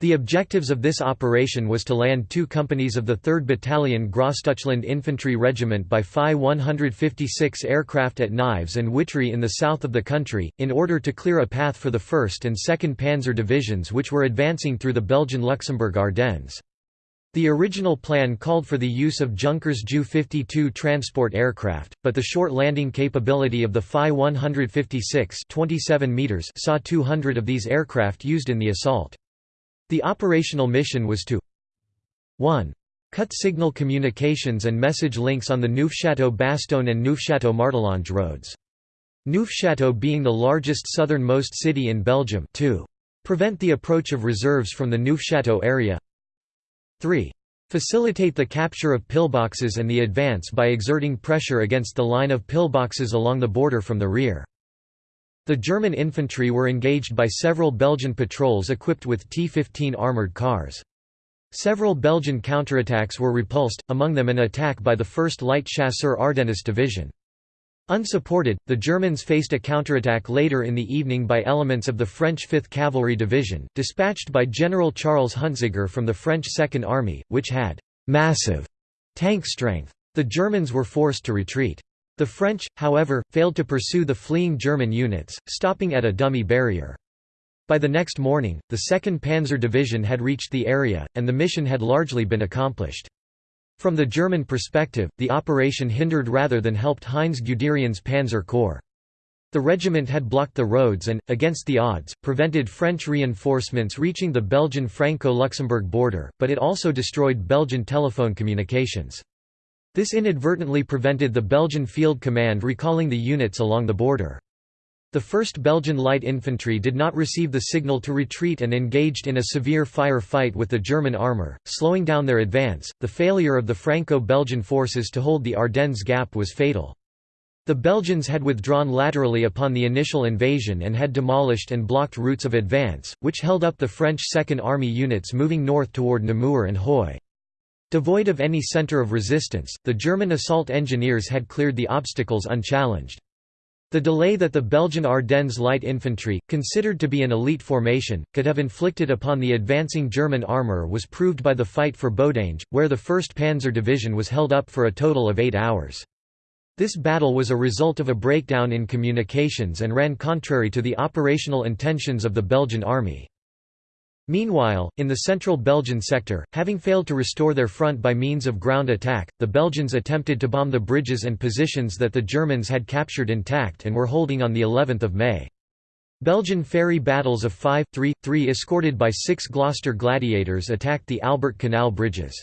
The objectives of this operation was to land two companies of the 3rd Battalion Grossdeutschland Infantry Regiment by Fi 156 aircraft at Nives and Witry in the south of the country, in order to clear a path for the 1st and 2nd Panzer Divisions which were advancing through the Belgian Luxembourg Ardennes. The original plan called for the use of Junkers Ju-52 transport aircraft, but the short landing capability of the Fi 156 27 meters saw 200 of these aircraft used in the assault. The operational mission was to 1. Cut signal communications and message links on the Neufchâteau-Bastogne and Neufchâteau-Martelange roads. Neufchâteau being the largest southernmost city in Belgium 2. Prevent the approach of reserves from the Neufchâteau area 3. Facilitate the capture of pillboxes and the advance by exerting pressure against the line of pillboxes along the border from the rear. The German infantry were engaged by several Belgian patrols equipped with T-15 armoured cars. Several Belgian counterattacks were repulsed, among them an attack by the 1st Light Chasseur Ardennes Division. Unsupported, the Germans faced a counterattack later in the evening by elements of the French 5th Cavalry Division, dispatched by General Charles Huntziger from the French Second Army, which had «massive» tank strength. The Germans were forced to retreat. The French, however, failed to pursue the fleeing German units, stopping at a dummy barrier. By the next morning, the 2nd Panzer Division had reached the area, and the mission had largely been accomplished. From the German perspective, the operation hindered rather than helped Heinz Guderian's Panzer Corps. The regiment had blocked the roads and, against the odds, prevented French reinforcements reaching the Belgian Franco-Luxembourg border, but it also destroyed Belgian telephone communications. This inadvertently prevented the Belgian Field Command recalling the units along the border. The 1st Belgian Light Infantry did not receive the signal to retreat and engaged in a severe fire fight with the German armour, slowing down their advance. The failure of the Franco Belgian forces to hold the Ardennes Gap was fatal. The Belgians had withdrawn laterally upon the initial invasion and had demolished and blocked routes of advance, which held up the French Second Army units moving north toward Namur and Huy. Devoid of any center of resistance, the German assault engineers had cleared the obstacles unchallenged. The delay that the Belgian Ardennes light infantry, considered to be an elite formation, could have inflicted upon the advancing German armour was proved by the fight for Bodange, where the 1st Panzer Division was held up for a total of eight hours. This battle was a result of a breakdown in communications and ran contrary to the operational intentions of the Belgian army. Meanwhile, in the central Belgian sector, having failed to restore their front by means of ground attack, the Belgians attempted to bomb the bridges and positions that the Germans had captured intact and were holding on of May. Belgian Fairey battles of 5-3-3 escorted by six Gloucester Gladiators attacked the Albert Canal bridges.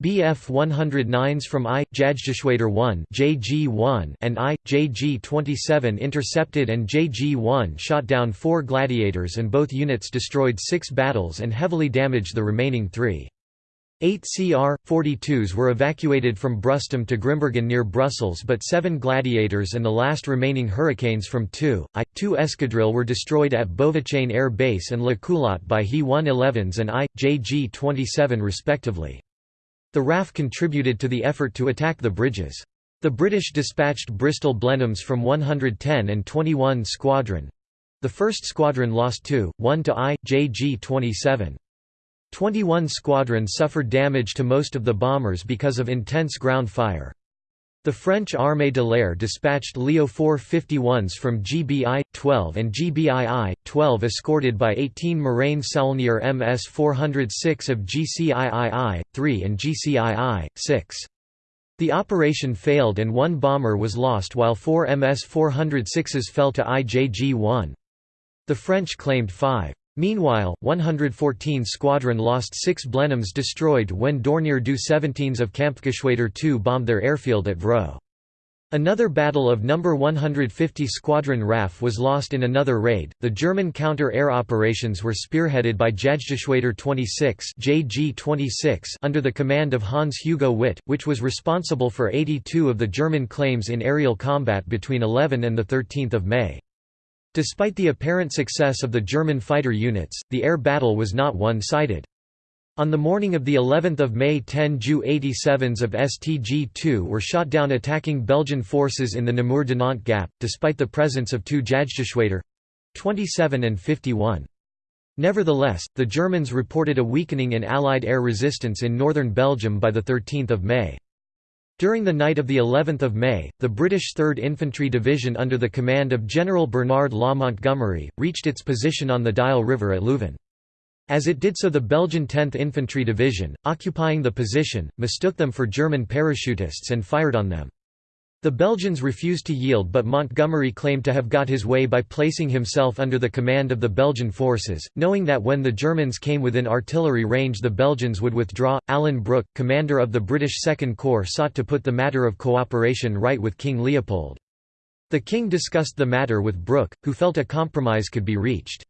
Bf 109s from I, Jagdgeschwader 1 JG-1 and I, JG-27 intercepted and JG-1 shot down four gladiators and both units destroyed six battles and heavily damaged the remaining three. Eight CR-42s were evacuated from Brustem to Grimbergen near Brussels but seven Gladiators and the last remaining Hurricanes from 2, I-2 Escadrille were destroyed at Beauvechain Air Base and La Culotte by He-111s and I, JG-27 respectively. The RAF contributed to the effort to attack the bridges. The British dispatched Bristol Blenheims from 110 and 21 Squadron. The 1st Squadron lost 2, 1 to I, JG-27. 21 Squadron suffered damage to most of the bombers because of intense ground fire. The French Armée de l'Air dispatched Leo 451s from GBI-12 and GBII-12 escorted by 18 Morane Saulnier MS-406 of GCIII-3 and GCII-6. The operation failed and one bomber was lost while four MS-406s fell to IJG-1. The French claimed five. Meanwhile, 114 Squadron lost six Blenheims destroyed when Dornier Du 17s of Kampfgeschwader II bombed their airfield at Vraux. Another battle of No. 150 Squadron RAF was lost in another raid. The German counter-air operations were spearheaded by Jagdgeschwader 26 (JG-26) under the command of Hans Hugo Witt, which was responsible for 82 of the German claims in aerial combat between 11 and the 13th of May. Despite the apparent success of the German fighter units, the air battle was not one-sided. On the morning of the 11th of May 10 Ju-87s of STG-2 were shot down attacking Belgian forces in the Namur Dinant Gap, despite the presence of two Jagdgeschwader—27 and 51. Nevertheless, the Germans reported a weakening in Allied air resistance in northern Belgium by 13 May. During the night of the 11th of May, the British 3rd Infantry Division under the command of General Bernard Law Montgomery, reached its position on the Dyle River at Leuven. As it did so the Belgian 10th Infantry Division, occupying the position, mistook them for German parachutists and fired on them. The Belgians refused to yield but Montgomery claimed to have got his way by placing himself under the command of the Belgian forces, knowing that when the Germans came within artillery range the Belgians would withdraw. Alan Brooke, commander of the British Second Corps sought to put the matter of cooperation right with King Leopold. The king discussed the matter with Brooke, who felt a compromise could be reached.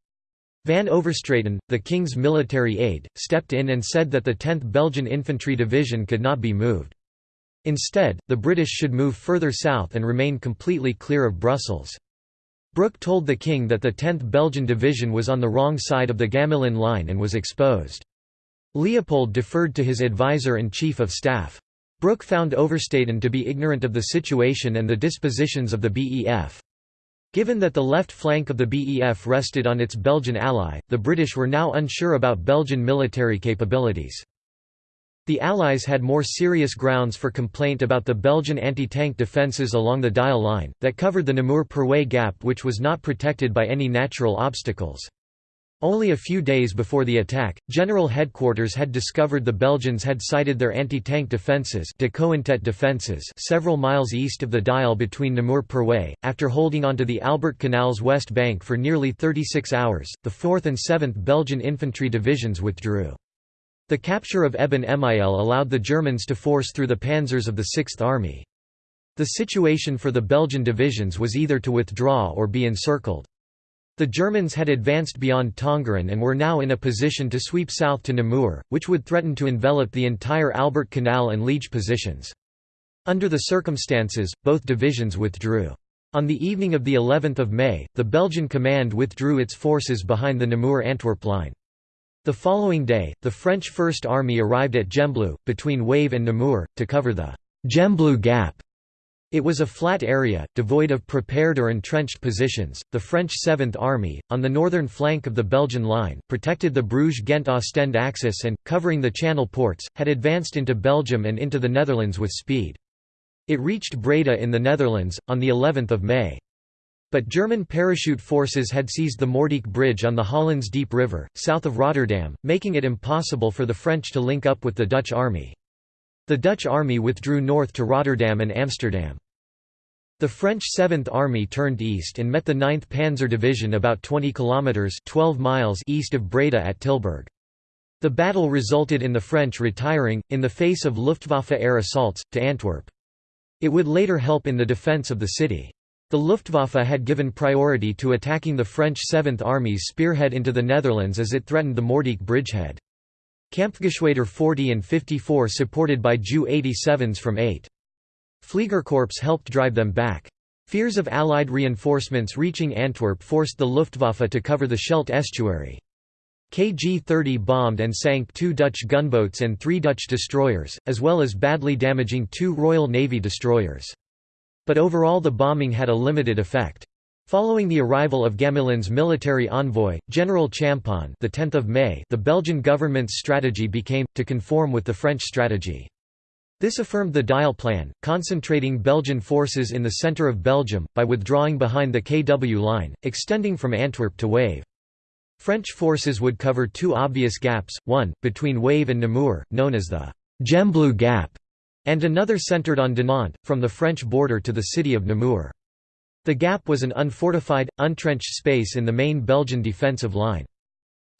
Van Overstraeten, the king's military aide, stepped in and said that the 10th Belgian Infantry Division could not be moved. Instead, the British should move further south and remain completely clear of Brussels. Brooke told the king that the 10th Belgian Division was on the wrong side of the Gamelin line and was exposed. Leopold deferred to his advisor and chief of staff. Brooke found Overstraeten to be ignorant of the situation and the dispositions of the BEF. Given that the left flank of the BEF rested on its Belgian ally, the British were now unsure about Belgian military capabilities. The Allies had more serious grounds for complaint about the Belgian anti-tank defences along the Dyle line, that covered the Namur-Perwez gap which was not protected by any natural obstacles. Only a few days before the attack, General Headquarters had discovered the Belgians had sighted their anti-tank defences defenses several miles east of the Dyle between Namur-Perwez. After holding onto the Albert Canal's west bank for nearly 36 hours, the 4th and 7th Belgian infantry divisions withdrew. The capture of Eben Emael allowed the Germans to force through the panzers of the Sixth Army. The situation for the Belgian divisions was either to withdraw or be encircled. The Germans had advanced beyond Tongeren and were now in a position to sweep south to Namur, which would threaten to envelop the entire Albert Canal and Liege positions. Under the circumstances, both divisions withdrew. On the evening of the 11th of May, the Belgian command withdrew its forces behind the Namur-Antwerp line. The following day, the French First Army arrived at Gembloux, between Wavre and Namur, to cover the Gembloux Gap it was a flat area, devoid of prepared or entrenched positions. The French Seventh Army, on the northern flank of the Belgian line, protected the Bruges-Ghent-Ostend axis and, covering the Channel ports, had advanced into Belgium and into the Netherlands with speed. It reached Breda in the Netherlands, on the 11th of May. But German parachute forces had seized the Moerdijk Bridge on the Hollands Diep River, south of Rotterdam, making it impossible for the French to link up with the Dutch army. The Dutch army withdrew north to Rotterdam and Amsterdam. The French Seventh Army turned east and met the 9th Panzer Division about 20 kilometers (12 miles) east of Breda at Tilburg. The battle resulted in the French retiring, in the face of Luftwaffe air assaults, to Antwerp. It would later help in the defence of the city. The Luftwaffe had given priority to attacking the French Seventh Army's spearhead into the Netherlands as it threatened the Moerdijk bridgehead. Kampfgeschwader 40 and 54 supported by Ju 87s from 8. Fliegerkorps helped drive them back. Fears of Allied reinforcements reaching Antwerp forced the Luftwaffe to cover the Scheldt estuary. KG-30 bombed and sank two Dutch gunboats and three Dutch destroyers, as well as badly damaging two Royal Navy destroyers. But overall the bombing had a limited effect. Following the arrival of Gamelin's military envoy, General Champon the 10th of May, the Belgian government's strategy became to conform with the French strategy. This affirmed the Dyle Plan, concentrating Belgian forces in the centre of Belgium, by withdrawing behind the KW line, extending from Antwerp to Wavre. French forces would cover two obvious gaps, one, between Wavre and Namur, known as the Gembloux Gap, and another centred on Dinant, from the French border to the city of Namur. The gap was an unfortified, untrenched space in the main Belgian defensive line.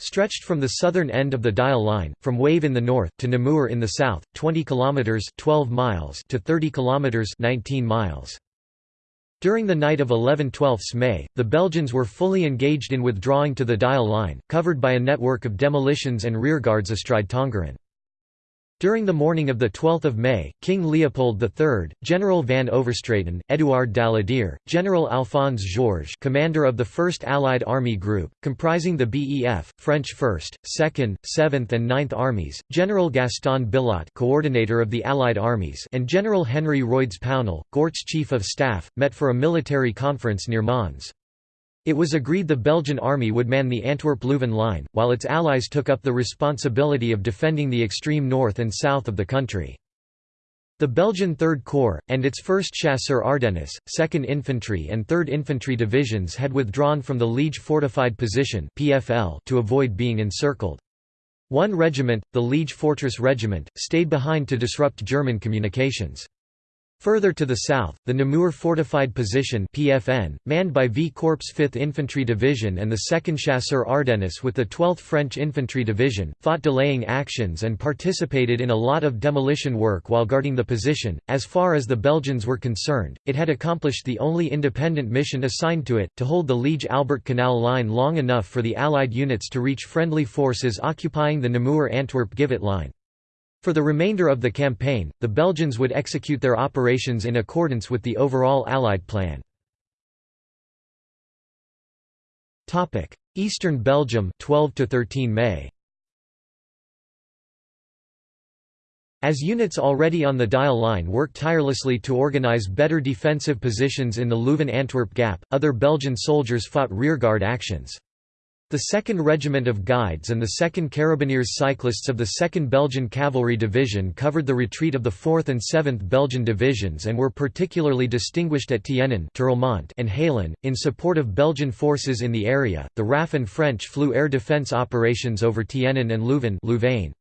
Stretched from the southern end of the Dyle line, from Wavre in the north, to Namur in the south, 20 kilometres 12 miles to 30 kilometres 19 miles. During the night of 11–12 May, the Belgians were fully engaged in withdrawing to the Dyle line, covered by a network of demolitions and rearguards astride Tongeren. During the morning of 12 May, King Leopold III, General van Overstraeten, Édouard Daladier, General Alphonse Georges commander of the 1st Allied Army Group, comprising the BEF, French 1st, 2nd, 7th and 9th Armies, General Gaston Billotte coordinator of the Allied armies and General Henry Royds Pownall, Gort's chief of staff, met for a military conference near Mons. It was agreed the Belgian army would man the Antwerp-Leuven line, while its allies took up the responsibility of defending the extreme north and south of the country. The Belgian Third Corps, and its 1st Chasseurs Ardennes, 2nd Infantry and 3rd Infantry Divisions had withdrawn from the Liege Fortified Position to avoid being encircled. One regiment, the Liege Fortress Regiment, stayed behind to disrupt German communications. Further to the south, the Namur Fortified Position PFN, manned by V Corps 5th Infantry Division and the 2nd Chasseurs Ardennes with the 12th French Infantry Division, fought delaying actions and participated in a lot of demolition work while guarding the position. As far as the Belgians were concerned, it had accomplished the only independent mission assigned to it, to hold the Liege-Albert Canal line long enough for the Allied units to reach friendly forces occupying the Namur-Antwerp-Givet line. For the remainder of the campaign, the Belgians would execute their operations in accordance with the overall Allied plan. Eastern Belgium 12 to 13 May As units already on the Dyle line worked tirelessly to organize better defensive positions in the Leuven-Antwerp gap, other Belgian soldiers fought rearguard actions. The 2nd Regiment of Guides and the 2nd Carabineers cyclists of the 2nd Belgian Cavalry Division covered the retreat of the 4th and 7th Belgian Divisions and were particularly distinguished at Tienen and Halen. In support of Belgian forces in the area, the RAF and French flew air defense operations over Tienen and Leuven Louvain.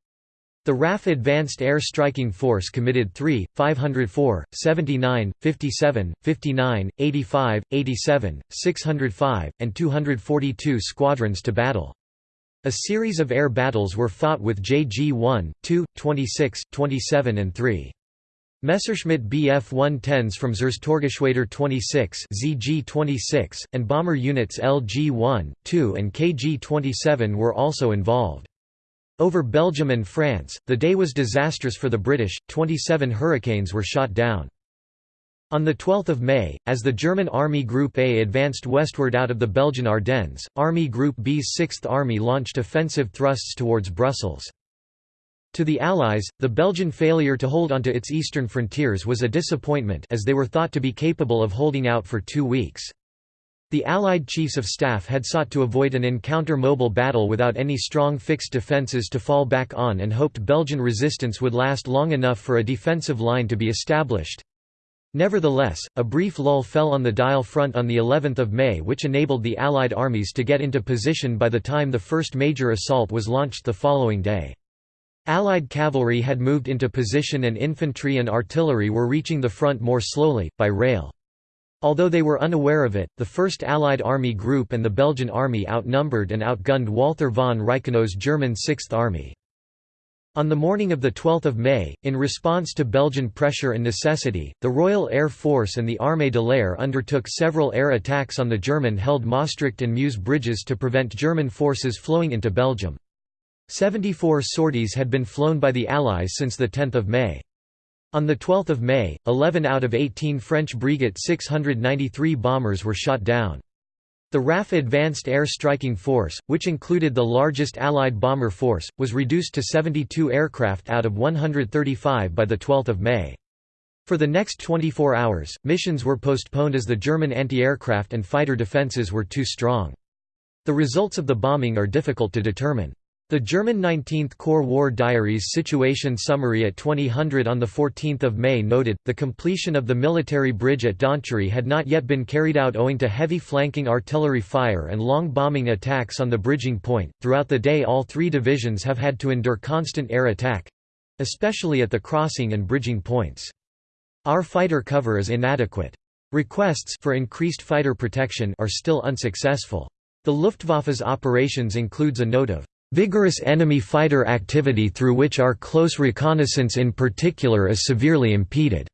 The RAF Advanced Air Striking Force committed 3, 504, 79, 57, 59, 85, 87, 605, and 242 squadrons to battle. A series of air battles were fought with JG 1, 2, 26, 27 and 3. Messerschmitt Bf-110s from Zerstörergeschwader 26 ZG-26, and bomber units LG-1, 2 and KG-27 were also involved. Over Belgium and France, the day was disastrous for the British, 27 Hurricanes were shot down. On 12 May, as the German Army Group A advanced westward out of the Belgian Ardennes, Army Group B's 6th Army launched offensive thrusts towards Brussels. To the Allies, the Belgian failure to hold onto its eastern frontiers was a disappointment as they were thought to be capable of holding out for two weeks. The Allied chiefs of staff had sought to avoid an encounter-mobile battle without any strong fixed defences to fall back on and hoped Belgian resistance would last long enough for a defensive line to be established. Nevertheless, a brief lull fell on the Dyle front on the 11th of May which enabled the Allied armies to get into position by the time the first major assault was launched the following day. Allied cavalry had moved into position and infantry and artillery were reaching the front more slowly, by rail. Although they were unaware of it, the 1st Allied Army Group and the Belgian Army outnumbered and outgunned Walther von Reichenau's German 6th Army. On the morning of 12 May, in response to Belgian pressure and necessity, the Royal Air Force and the Armée de l'Air undertook several air attacks on the German-held Maastricht and Meuse bridges to prevent German forces flowing into Belgium. 74 sorties had been flown by the Allies since 10 May. On 12 May, 11 out of 18 French Breguet 693 bombers were shot down. The RAF Advanced Air Striking Force, which included the largest Allied bomber force, was reduced to 72 aircraft out of 135 by 12 May. For the next 24 hours, missions were postponed as the German anti-aircraft and fighter defences were too strong. The results of the bombing are difficult to determine. The German 19th Corps War Diaries Situation Summary at 2000 on 14 May noted, the completion of the military bridge at Donchery had not yet been carried out owing to heavy flanking artillery fire and long bombing attacks on the bridging point. Throughout the day all three divisions have had to endure constant air attack—especially at the crossing and bridging points. Our fighter cover is inadequate. Requests for increased fighter protection are still unsuccessful. The Luftwaffe's operations includes a note of vigorous enemy fighter activity through which our close reconnaissance in particular is severely impeded.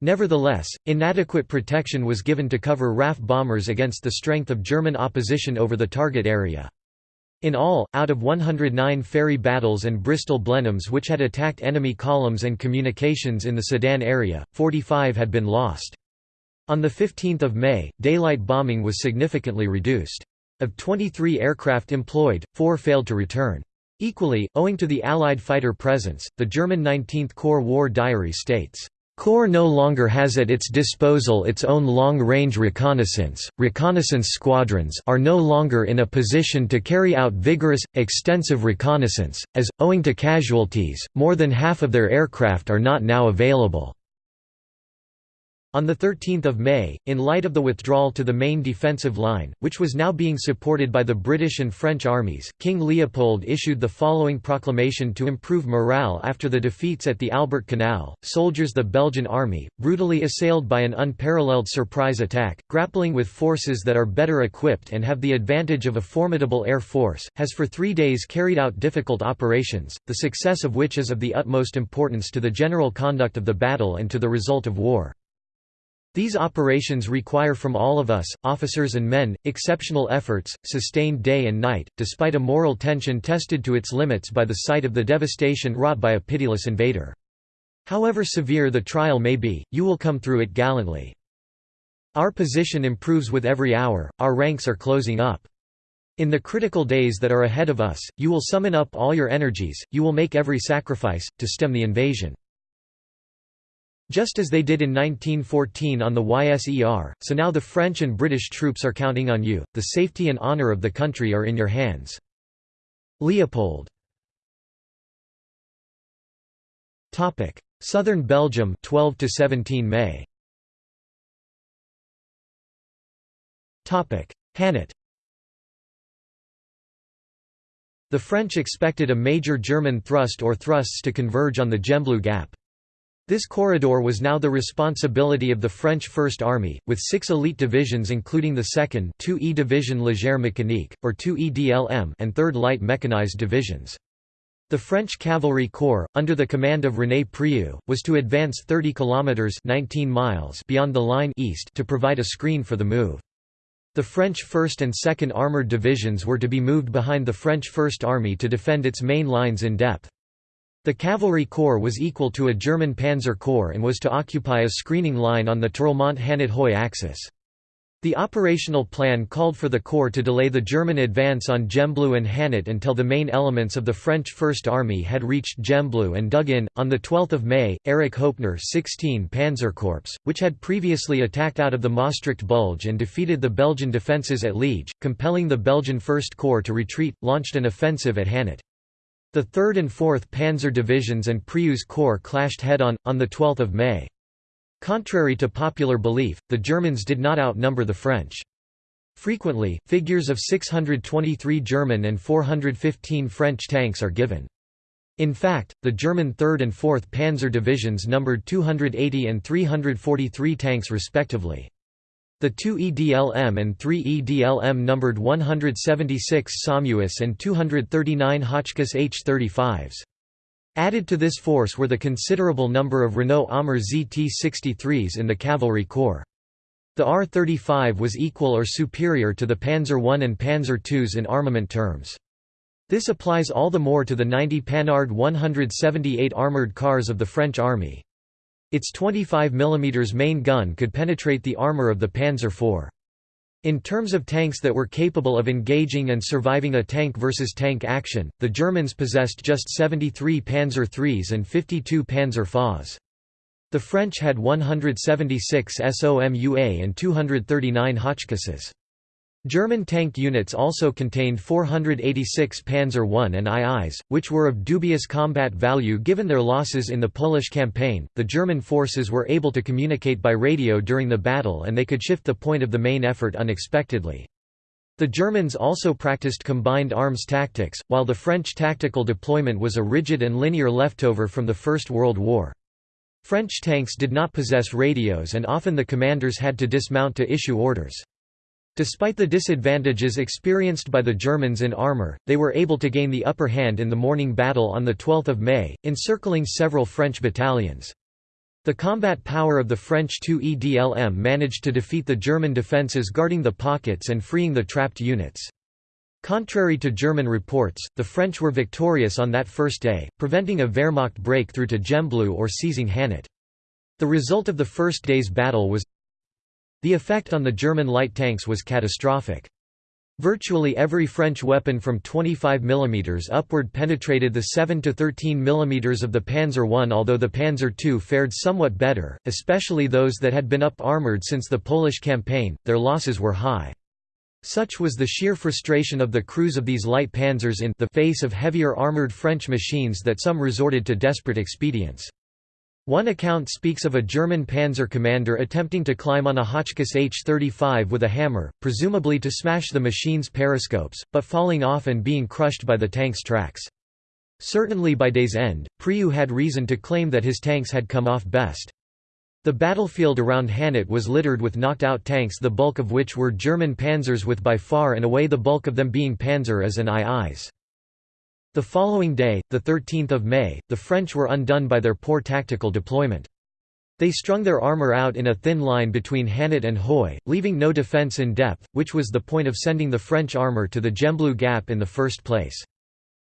Nevertheless, inadequate protection was given to cover RAF bombers against the strength of German opposition over the target area. In all, out of 109 Fairey battles and Bristol Blenheims which had attacked enemy columns and communications in the Sedan area, 45 had been lost. On 15 May, daylight bombing was significantly reduced. Of 23 aircraft employed, four failed to return. Equally, owing to the Allied fighter presence, the German 19th Corps War Diary states, Corps no longer has at its disposal its own long-range reconnaissance. Reconnaissance squadrons are no longer in a position to carry out vigorous, extensive reconnaissance, as, owing to casualties, more than half of their aircraft are not now available. On 13 May, in light of the withdrawal to the main defensive line, which was now being supported by the British and French armies, King Leopold issued the following proclamation to improve morale after the defeats at the Albert Canal. Soldiers The Belgian army, brutally assailed by an unparalleled surprise attack, grappling with forces that are better equipped and have the advantage of a formidable air force, has for three days carried out difficult operations, the success of which is of the utmost importance to the general conduct of the battle and to the result of war. These operations require from all of us, officers and men, exceptional efforts, sustained day and night, despite a moral tension tested to its limits by the sight of the devastation wrought by a pitiless invader. However severe the trial may be, you will come through it gallantly. Our position improves with every hour, our ranks are closing up. In the critical days that are ahead of us, you will summon up all your energies, you will make every sacrifice, to stem the invasion. Just as they did in 1914 on the YSER, so now the French and British troops are counting on you, the safety and honour of the country are in your hands. Leopold. Southern Belgium 12 to 17 May. Hannut The French expected a major German thrust or thrusts to converge on the Gembloux Gap. This corridor was now the responsibility of the French First Army, with six elite divisions including the 2nd 2E Division Légère Mécanique, or 2 EDLM and 3rd Light Mechanized Divisions. The French Cavalry Corps, under the command of René Prioux, was to advance 30 kilometers 19 miles beyond the line east to provide a screen for the move. The French 1st and 2nd Armoured Divisions were to be moved behind the French First Army to defend its main lines in depth. The cavalry corps was equal to a German panzer corps and was to occupy a screening line on the Tirlemont-Hannut-Huy axis. The operational plan called for the corps to delay the German advance on Gembloux and Hannut until the main elements of the French First Army had reached Gembloux and dug in. On 12 May, Erich Hoepner 16 Panzer Corps, which had previously attacked out of the Maastricht Bulge and defeated the Belgian defences at Liege, compelling the Belgian First Corps to retreat, launched an offensive at Hannut. The 3rd and 4th Panzer Divisions and Prioux's Corps clashed head-on, on 12 May. Contrary to popular belief, the Germans did not outnumber the French. Frequently, figures of 623 German and 415 French tanks are given. In fact, the German 3rd and 4th Panzer Divisions numbered 280 and 343 tanks respectively. The two EDLM and three EDLM numbered 176 SOMUAs and 239 Hotchkiss H-35s. Added to this force were the considerable number of Renault Amer ZT-63s in the cavalry corps. The R-35 was equal or superior to the Panzer I and Panzer IIs in armament terms. This applies all the more to the 90 Panhard 178 armoured cars of the French army. Its 25 mm main gun could penetrate the armour of the Panzer IV. In terms of tanks that were capable of engaging and surviving a tank versus tank action, the Germans possessed just 73 Panzer IIIs and 52 Panzer FAs. The French had 176 SOMUA and 239 Hotchkisses. German tank units also contained 486 Panzer I and IIs, which were of dubious combat value given their losses in the Polish campaign. The German forces were able to communicate by radio during the battle and they could shift the point of the main effort unexpectedly. The Germans also practiced combined arms tactics, while the French tactical deployment was a rigid and linear leftover from the First World War. French tanks did not possess radios and often the commanders had to dismount to issue orders. Despite the disadvantages experienced by the Germans in armour, they were able to gain the upper hand in the morning battle on 12 May, encircling several French battalions. The combat power of the French 2 EDLM managed to defeat the German defences guarding the pockets and freeing the trapped units. Contrary to German reports, the French were victorious on that first day, preventing a Wehrmacht breakthrough to Gembloux or seizing Hannut. The result of the first day's battle was the effect on the German light tanks was catastrophic. Virtually every French weapon from 25 mm upward penetrated the 7 to 13 mm of the Panzer I although the Panzer II fared somewhat better, especially those that had been up-armoured since the Polish campaign, their losses were high. Such was the sheer frustration of the crews of these light panzers in the face of heavier armoured French machines that some resorted to desperate expedients. One account speaks of a German panzer commander attempting to climb on a Hotchkiss H-35 with a hammer, presumably to smash the machine's periscopes, but falling off and being crushed by the tank's tracks. Certainly by day's end, Prioux had reason to claim that his tanks had come off best. The battlefield around Hannut was littered with knocked-out tanks the bulk of which were German panzers with by far and away the bulk of them being Panzer Is and IIs. The following day, 13 May, the French were undone by their poor tactical deployment. They strung their armour out in a thin line between Hannut and Huy, leaving no defence in depth, which was the point of sending the French armour to the Gembloux Gap in the first place.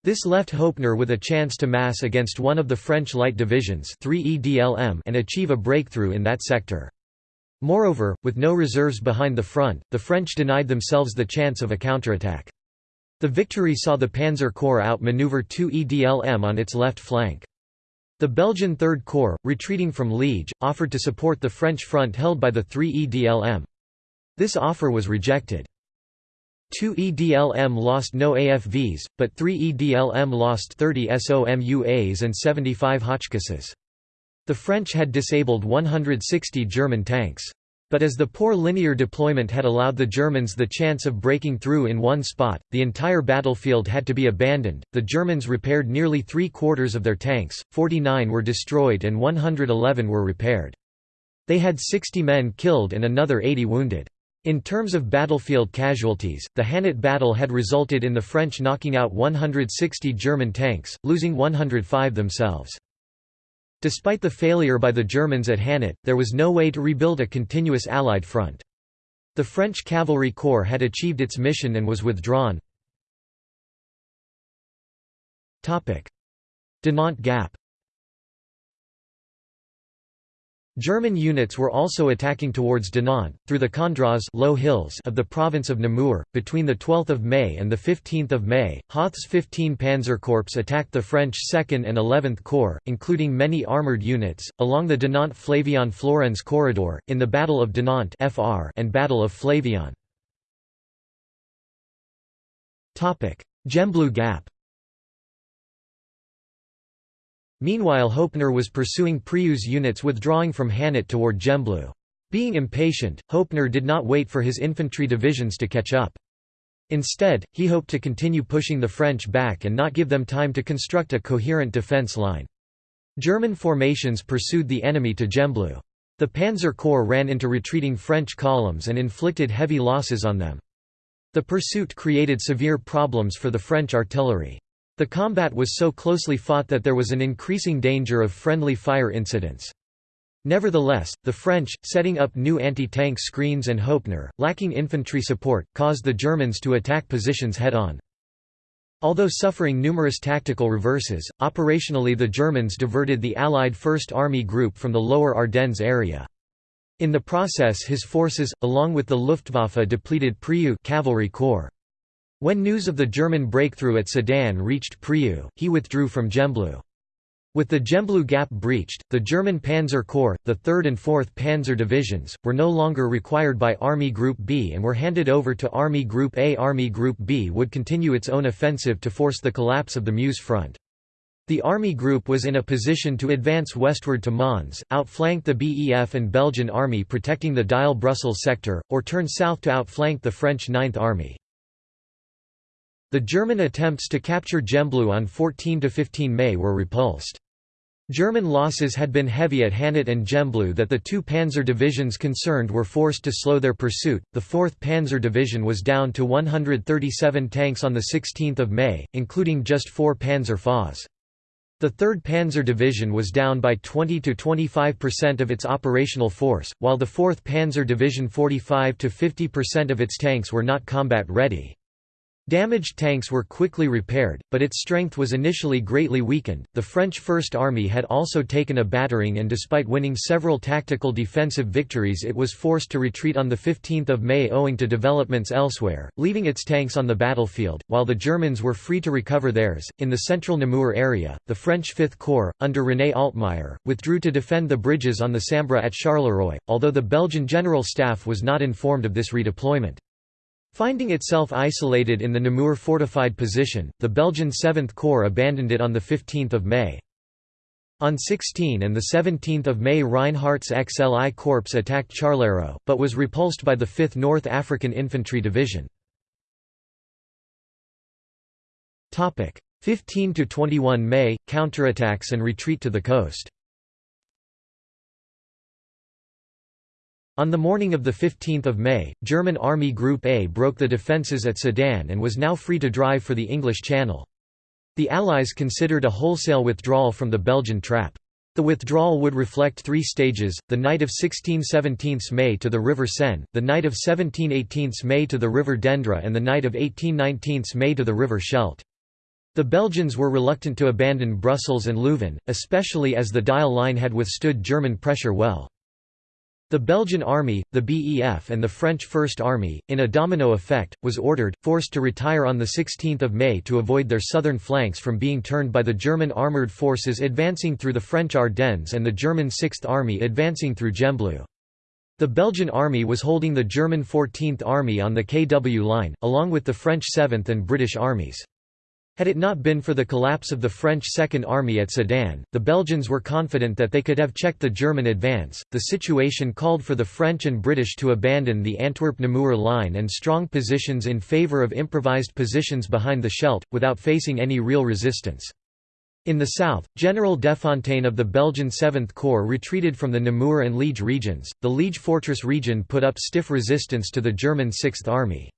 This left Hoepner with a chance to mass against one of the French light divisions 3 EDLM and achieve a breakthrough in that sector. Moreover, with no reserves behind the front, the French denied themselves the chance of a counterattack. The victory saw the Panzer Corps outmaneuver 2 EDLM on its left flank. The Belgian Third Corps, retreating from Liege, offered to support the French front held by the 3 EDLM. This offer was rejected. 2 EDLM lost no AFVs, but 3 EDLM lost 30 SOMUAs and 75 Hotchkisses. The French had disabled 160 German tanks. But as the poor linear deployment had allowed the Germans the chance of breaking through in one spot, the entire battlefield had to be abandoned. The Germans repaired nearly three quarters of their tanks, 49 were destroyed and 111 were repaired. They had 60 men killed and another 80 wounded. In terms of battlefield casualties, the Hannut battle had resulted in the French knocking out 160 German tanks, losing 105 themselves. Despite the failure by the Germans at Hannut, there was no way to rebuild a continuous Allied front. The French Cavalry Corps had achieved its mission and was withdrawn. Dinant Gap German units were also attacking towards Dinant, through the Condroz low hills of the province of Namur. Between 12 May and 15 May, Hoth's 15 Panzer Corps attacked the French 2nd and 11th Corps, including many armoured units, along the Dinant-Flavion-Florennes corridor, in the Battle of Dinant and Battle of Flavion. Gembloux Gap Meanwhile Hoepner was pursuing Prioux's units withdrawing from Hannut toward Gembloux. Being impatient, Hoepner did not wait for his infantry divisions to catch up. Instead, he hoped to continue pushing the French back and not give them time to construct a coherent defense line. German formations pursued the enemy to Gembloux. The Panzer Corps ran into retreating French columns and inflicted heavy losses on them. The pursuit created severe problems for the French artillery. The combat was so closely fought that there was an increasing danger of friendly fire incidents. Nevertheless, the French, setting up new anti-tank screens and Hoepner, lacking infantry support, caused the Germans to attack positions head-on. Although suffering numerous tactical reverses, operationally the Germans diverted the Allied First Army Group from the lower Ardennes area. In the process his forces, along with the Luftwaffe depleted Prioux cavalry corps. When news of the German breakthrough at Sedan reached Prioux, he withdrew from Gembloux. With the Gembloux Gap breached, the German Panzer Corps, the 3rd and 4th Panzer Divisions, were no longer required by Army Group B and were handed over to Army Group A. Army Group B would continue its own offensive to force the collapse of the Meuse front. The Army Group was in a position to advance westward to Mons, outflank the BEF and Belgian Army protecting the Dyle-Brussels sector, or turn south to outflank the French Ninth Army. The German attempts to capture Gembloux on 14–15 May were repulsed. German losses had been heavy at Hannut and Gembloux that the two panzer divisions concerned were forced to slow their pursuit. The 4th Panzer Division was down to 137 tanks on 16 May, including just four Panzer FAs. The 3rd Panzer Division was down by 20–25% of its operational force, while the 4th Panzer Division 45–50% of its tanks were not combat ready. Damaged tanks were quickly repaired, but its strength was initially greatly weakened. The French First Army had also taken a battering and despite winning several tactical defensive victories it was forced to retreat on 15 May owing to developments elsewhere, leaving its tanks on the battlefield, while the Germans were free to recover theirs. In the central Namur area, the French Fifth Corps, under René Altmayer, withdrew to defend the bridges on the Sambre at Charleroi, although the Belgian General Staff was not informed of this redeployment. Finding itself isolated in the Namur fortified position, the Belgian 7th Corps abandoned it on 15 May. On 16 and 17 May Reinhardt's XLI Corps attacked Charleroi, but was repulsed by the 5th North African Infantry Division. 15–21 May, counterattacks and retreat to the coast On the morning of 15 May, German Army Group A broke the defences at Sedan and was now free to drive for the English Channel. The Allies considered a wholesale withdrawal from the Belgian trap. The withdrawal would reflect three stages, the night of 16–17 May to the River Senne, the night of 17–18 May to the River Dendre and the night of 18–19 May to the River Scheldt. The Belgians were reluctant to abandon Brussels and Leuven, especially as the Dyle line had withstood German pressure well. The Belgian army, the BEF and the French First Army, in a domino effect, was ordered, forced to retire on 16 May to avoid their southern flanks from being turned by the German armoured forces advancing through the French Ardennes and the German Sixth Army advancing through Gembloux. The Belgian army was holding the German 14th Army on the KW line, along with the French 7th and British armies. Had it not been for the collapse of the French Second Army at Sedan, the Belgians were confident that they could have checked the German advance. The situation called for the French and British to abandon the Antwerp-Namur line and strong positions in favour of improvised positions behind the Scheldt, without facing any real resistance. In the south, General Deffontaine of the Belgian 7th Corps retreated from the Namur and Liege regions. The Liege fortress region put up stiff resistance to the German 6th Army.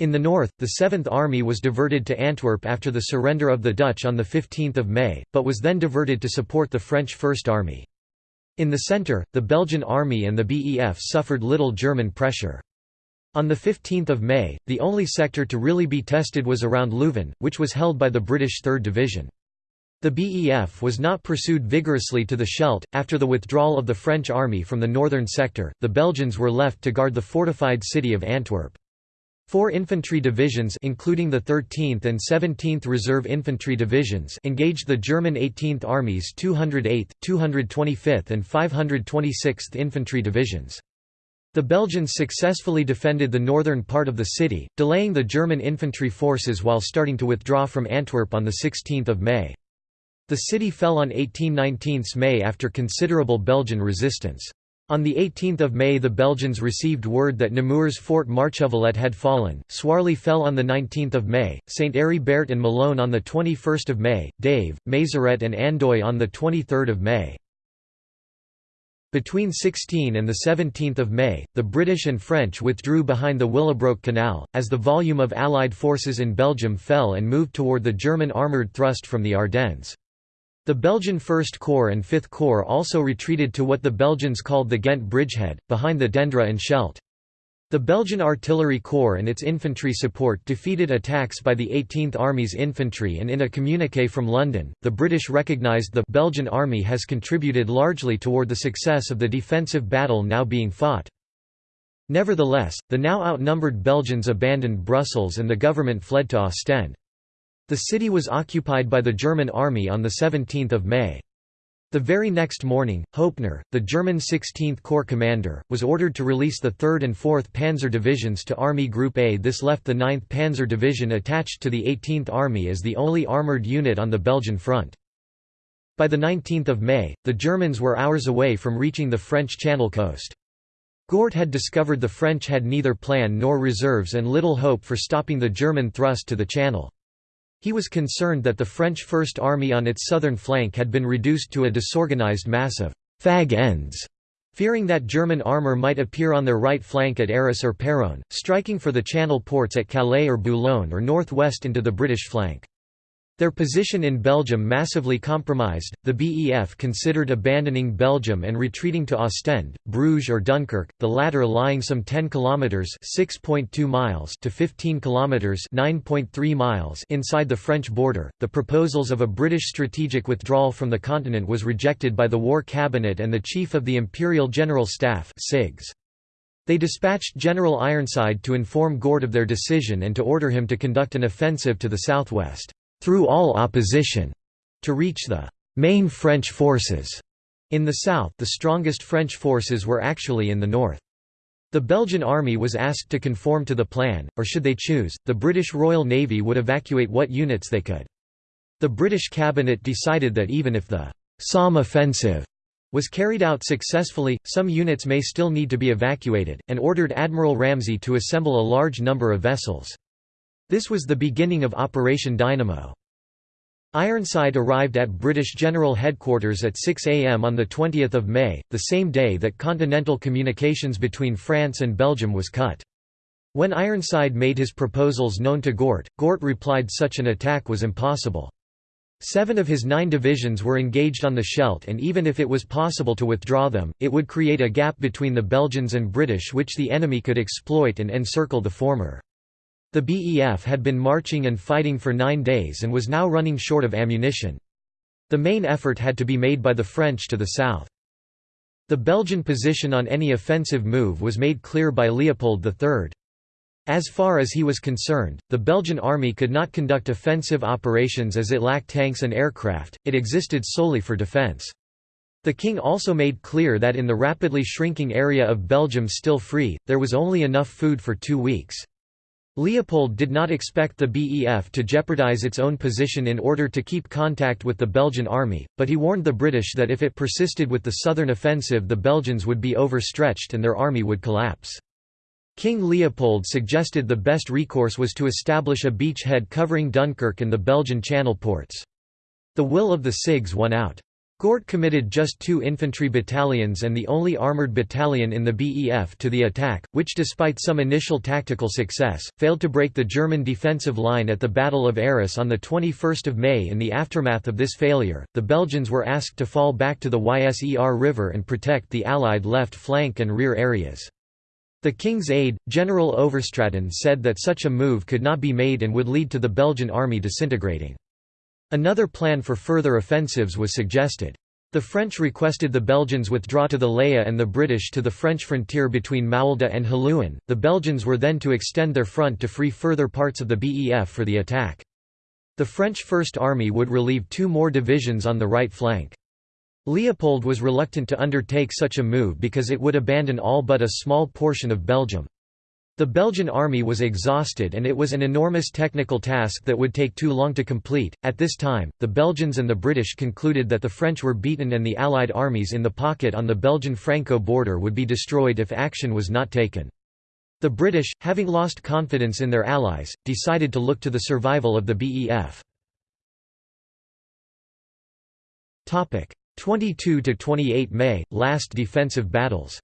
In the north, the Seventh Army was diverted to Antwerp after the surrender of the Dutch on 15 May, but was then diverted to support the French First Army. In the centre, the Belgian Army and the BEF suffered little German pressure. On 15 May, the only sector to really be tested was around Leuven, which was held by the British 3rd Division. The BEF was not pursued vigorously to the Scheldt. After the withdrawal of the French army from the northern sector, the Belgians were left to guard the fortified city of Antwerp. Four infantry divisions including the 13th and 17th Reserve Infantry Divisions engaged the German 18th Army's 208th, 225th and 526th Infantry Divisions. The Belgians successfully defended the northern part of the city, delaying the German infantry forces while starting to withdraw from Antwerp on 16 May. The city fell on 18–19 May after considerable Belgian resistance. On 18 May the Belgians received word that Namur's Fort Marchovelette had fallen, Suarlée fell on 19 May, St. Heribert and Malonne on 21 May, Dave, Maizeret and Andoy on 23 May. Between 16 and 17 May, the British and French withdrew behind the Willebroek Canal, as the volume of Allied forces in Belgium fell and moved toward the German armoured thrust from the Ardennes. The Belgian First Corps and Fifth Corps also retreated to what the Belgians called the Ghent bridgehead, behind the Dendre and Scheldt. The Belgian Artillery Corps and its infantry support defeated attacks by the 18th Army's infantry and in a communiqué from London, the British recognised the Belgian Army has contributed largely toward the success of the defensive battle now being fought. Nevertheless, the now outnumbered Belgians abandoned Brussels and the government fled to Ostend. The city was occupied by the German army on 17 May. The very next morning, Hoepner, the German 16th Corps commander, was ordered to release the 3rd and 4th Panzer Divisions to Army Group A. This left the 9th Panzer Division attached to the 18th Army as the only armoured unit on the Belgian front. By 19 May, the Germans were hours away from reaching the French Channel coast. Gort had discovered the French had neither plan nor reserves and little hope for stopping the German thrust to the Channel. He was concerned that the French First Army on its southern flank had been reduced to a disorganized mass of «fag ends», fearing that German armour might appear on their right flank at Arras or Péronne, striking for the channel ports at Calais or Boulogne or northwest into the British flank. Their position in Belgium massively compromised, the BEF considered abandoning Belgium and retreating to Ostend, Bruges or Dunkirk, the latter lying some 10 kilometers (6.2 miles) to 15 kilometers (9.3 miles) inside the French border. The proposals of a British strategic withdrawal from the continent was rejected by the War Cabinet and the Chief of the Imperial General Staff (CIGS). They dispatched General Ironside to inform Gort of their decision and to order him to conduct an offensive to the southwest through all opposition, to reach the main French forces. In the south the strongest French forces were actually in the north. The Belgian army was asked to conform to the plan, or should they choose, the British Royal Navy would evacuate what units they could. The British cabinet decided that even if the Somme offensive was carried out successfully, some units may still need to be evacuated, and ordered Admiral Ramsay to assemble a large number of vessels. This was the beginning of Operation Dynamo. Ironside arrived at British General Headquarters at 6 am on 20 May, the same day that continental communications between France and Belgium was cut. When Ironside made his proposals known to Gort, Gort replied such an attack was impossible. Seven of his nine divisions were engaged on the Scheldt and even if it was possible to withdraw them, it would create a gap between the Belgians and British which the enemy could exploit and encircle the former. The BEF had been marching and fighting for nine days and was now running short of ammunition. The main effort had to be made by the French to the south. The Belgian position on any offensive move was made clear by Leopold III. As far as he was concerned, the Belgian army could not conduct offensive operations as it lacked tanks and aircraft, it existed solely for defence. The king also made clear that in the rapidly shrinking area of Belgium still free, there was only enough food for two weeks. Leopold did not expect the BEF to jeopardize its own position in order to keep contact with the Belgian army, but he warned the British that if it persisted with the southern offensive the Belgians would be overstretched and their army would collapse. King Leopold suggested the best recourse was to establish a beachhead covering Dunkirk and the Belgian channel ports. The will of the CIGS won out. Gort committed just two infantry battalions and the only armoured battalion in the BEF to the attack, which despite some initial tactical success, failed to break the German defensive line at the Battle of Arras on 21 May In the aftermath of this failure, the Belgians were asked to fall back to the Yser River and protect the Allied left flank and rear areas. The King's aide, General Overstraten said that such a move could not be made and would lead to the Belgian army disintegrating. Another plan for further offensives was suggested. The French requested the Belgians withdraw to the Leie and the British to the French frontier between Maulde and Halluin. The Belgians were then to extend their front to free further parts of the BEF for the attack. The French First Army would relieve two more divisions on the right flank. Leopold was reluctant to undertake such a move because it would abandon all but a small portion of Belgium. The Belgian army was exhausted and it was an enormous technical task that would take too long to complete. At this time, the Belgians and the British concluded that the French were beaten and the Allied armies in the pocket on the Belgian Franco border would be destroyed if action was not taken. The British, having lost confidence in their allies, decided to look to the survival of the BEF. 22 to 28 May last defensive battles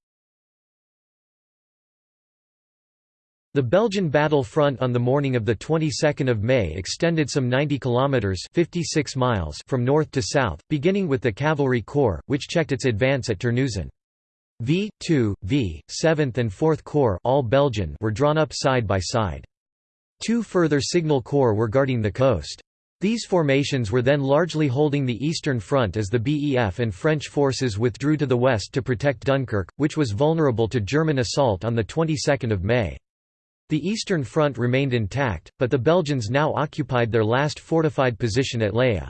The Belgian battle front on the morning of the 22nd of May extended some 90 kilometers 56 miles from north to south beginning with the cavalry corps which checked its advance at Terneuzen. V 2 V 7th and 4th corps all Belgian were drawn up side by side. Two further signal corps were guarding the coast. These formations were then largely holding the Eastern Front as the BEF and French forces withdrew to the west to protect Dunkirk, which was vulnerable to German assault on the 22nd of May. The Eastern Front remained intact, but the Belgians now occupied their last fortified position at Leie.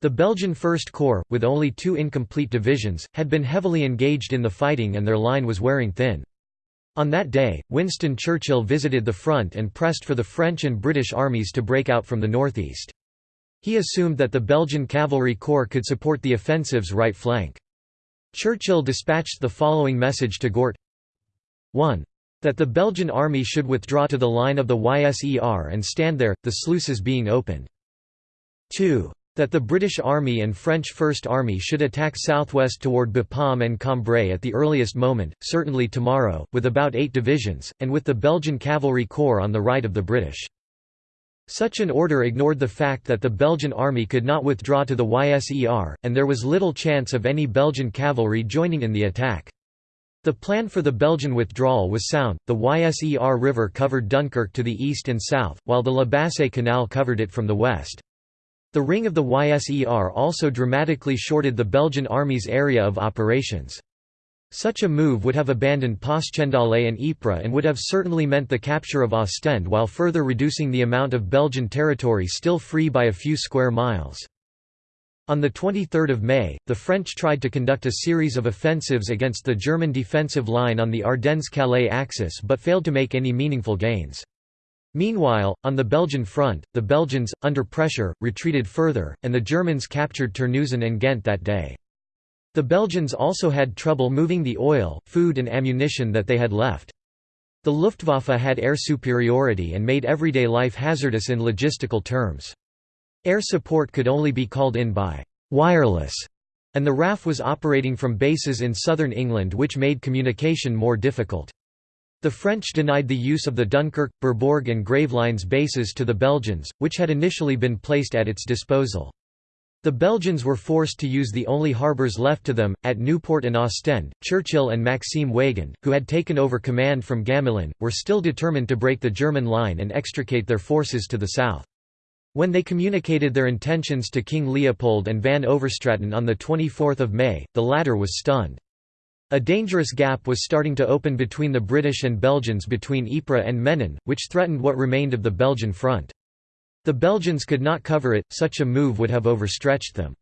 The Belgian First Corps, with only two incomplete divisions, had been heavily engaged in the fighting and their line was wearing thin. On that day, Winston Churchill visited the front and pressed for the French and British armies to break out from the northeast. He assumed that the Belgian cavalry corps could support the offensive's right flank. Churchill dispatched the following message to Gort 1. That the Belgian army should withdraw to the line of the Yser and stand there, the sluices being opened. 2. That the British Army and French First Army should attack southwest toward Bapaume and Cambrai at the earliest moment, certainly tomorrow, with about eight divisions, and with the Belgian Cavalry Corps on the right of the British. Such an order ignored the fact that the Belgian army could not withdraw to the Yser, and there was little chance of any Belgian cavalry joining in the attack. The plan for the Belgian withdrawal was sound, the Yser River covered Dunkirk to the east and south, while the La Bassée Canal covered it from the west. The ring of the Yser also dramatically shorted the Belgian army's area of operations. Such a move would have abandoned Passchendaele and Ypres and would have certainly meant the capture of Ostend while further reducing the amount of Belgian territory still free by a few square miles. On 23 May, the French tried to conduct a series of offensives against the German defensive line on the Ardennes-Calais axis but failed to make any meaningful gains. Meanwhile, on the Belgian front, the Belgians, under pressure, retreated further, and the Germans captured Terneuzen and Ghent that day. The Belgians also had trouble moving the oil, food and ammunition that they had left. The Luftwaffe had air superiority and made everyday life hazardous in logistical terms. Air support could only be called in by «wireless» and the RAF was operating from bases in southern England which made communication more difficult. The French denied the use of the Dunkirk, Bourbourg and Gravelines bases to the Belgians, which had initially been placed at its disposal. The Belgians were forced to use the only harbours left to them, at Newport and Ostend. Churchill and Maxime Weygand, who had taken over command from Gamelin, were still determined to break the German line and extricate their forces to the south. When they communicated their intentions to King Leopold and Van Overstraten on 24 May, the latter was stunned. A dangerous gap was starting to open between the British and Belgians between Ypres and Menin, which threatened what remained of the Belgian front. The Belgians could not cover it, such a move would have overstretched them.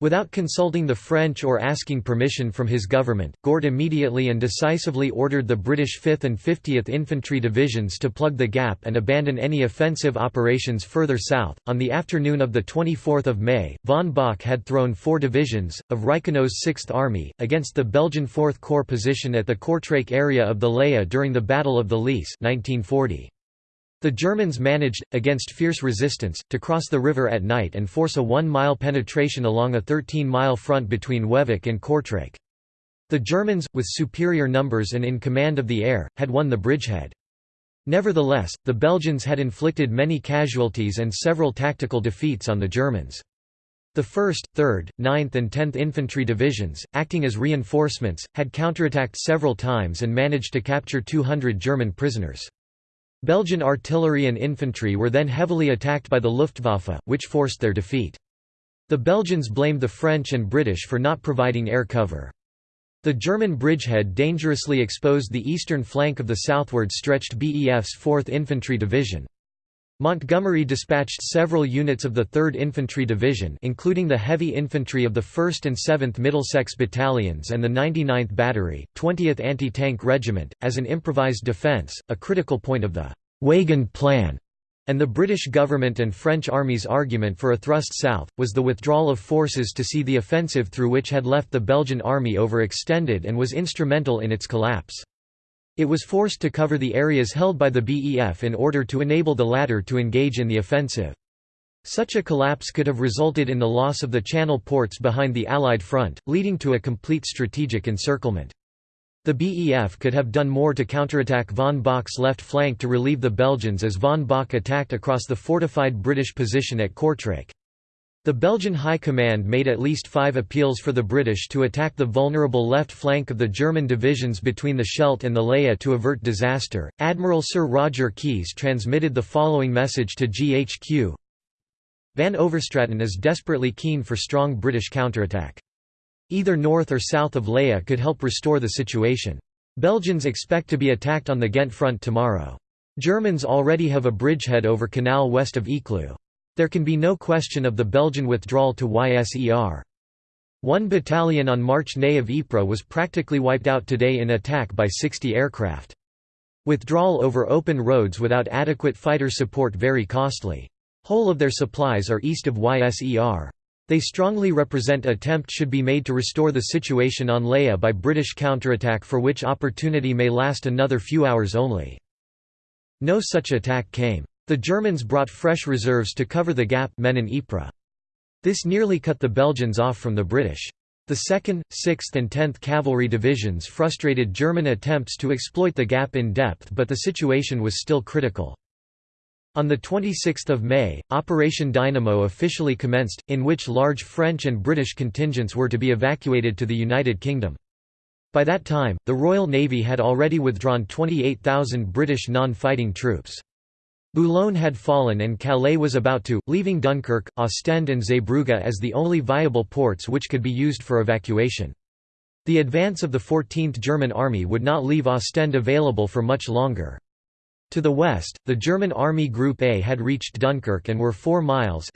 Without consulting the French or asking permission from his government, Gort immediately and decisively ordered the British 5th and 50th Infantry Divisions to plug the gap and abandon any offensive operations further south. On the afternoon of 24 May, von Bock had thrown four divisions, of Reichenau's 6th Army, against the Belgian 4th Corps position at the Kortrijk area of the Leie during the Battle of the Lys 1940. The Germans managed, against fierce resistance, to cross the river at night and force a one-mile penetration along a 13-mile front between Wervik and Kortrijk. The Germans, with superior numbers and in command of the air, had won the bridgehead. Nevertheless, the Belgians had inflicted many casualties and several tactical defeats on the Germans. The 1st, 3rd, 9th and 10th Infantry Divisions, acting as reinforcements, had counterattacked several times and managed to capture 200 German prisoners. Belgian artillery and infantry were then heavily attacked by the Luftwaffe, which forced their defeat. The Belgians blamed the French and British for not providing air cover. The German bridgehead dangerously exposed the eastern flank of the southward stretched BEF's 4th Infantry Division. Montgomery dispatched several units of the 3rd Infantry Division including the heavy infantry of the 1st and 7th Middlesex Battalions and the 99th Battery, 20th Anti-Tank Regiment, as an improvised defence, a critical point of the Weygand Plan, and the British government and French armies' argument for a thrust south, was the withdrawal of forces to see the offensive through which had left the Belgian army overextended and was instrumental in its collapse. It was forced to cover the areas held by the BEF in order to enable the latter to engage in the offensive. Such a collapse could have resulted in the loss of the channel ports behind the Allied front, leading to a complete strategic encirclement. The BEF could have done more to counterattack von Bock's left flank to relieve the Belgians as von Bock attacked across the fortified British position at Kortrijk. The Belgian High Command made at least five appeals for the British to attack the vulnerable left flank of the German divisions between the Scheldt and the Leie to avert disaster. Admiral Sir Roger Keyes transmitted the following message to GHQ Van Overstraten is desperately keen for strong British counterattack. Either north or south of Leie could help restore the situation. Belgians expect to be attacked on the Ghent front tomorrow. Germans already have a bridgehead over canal west of Eecloo. There can be no question of the Belgian withdrawal to YSER. One battalion on March Ney of Ypres was practically wiped out today in attack by 60 aircraft. Withdrawal over open roads without adequate fighter support very costly. Whole of their supplies are east of YSER. They strongly represent attempt should be made to restore the situation on Leie by British counterattack for which opportunity may last another few hours only. No such attack came. The Germans brought fresh reserves to cover the gap Menin Ypres. This nearly cut the Belgians off from the British. The 2nd, 6th and 10th Cavalry Divisions frustrated German attempts to exploit the gap in depth but the situation was still critical. On 26 May, Operation Dynamo officially commenced, in which large French and British contingents were to be evacuated to the United Kingdom. By that time, the Royal Navy had already withdrawn 28,000 British non-fighting troops. Boulogne had fallen and Calais was about to, leaving Dunkirk, Ostend and Zeebrugge as the only viable ports which could be used for evacuation. The advance of the 14th German Army would not leave Ostend available for much longer. To the west, the German Army Group A had reached Dunkirk and were 4 miles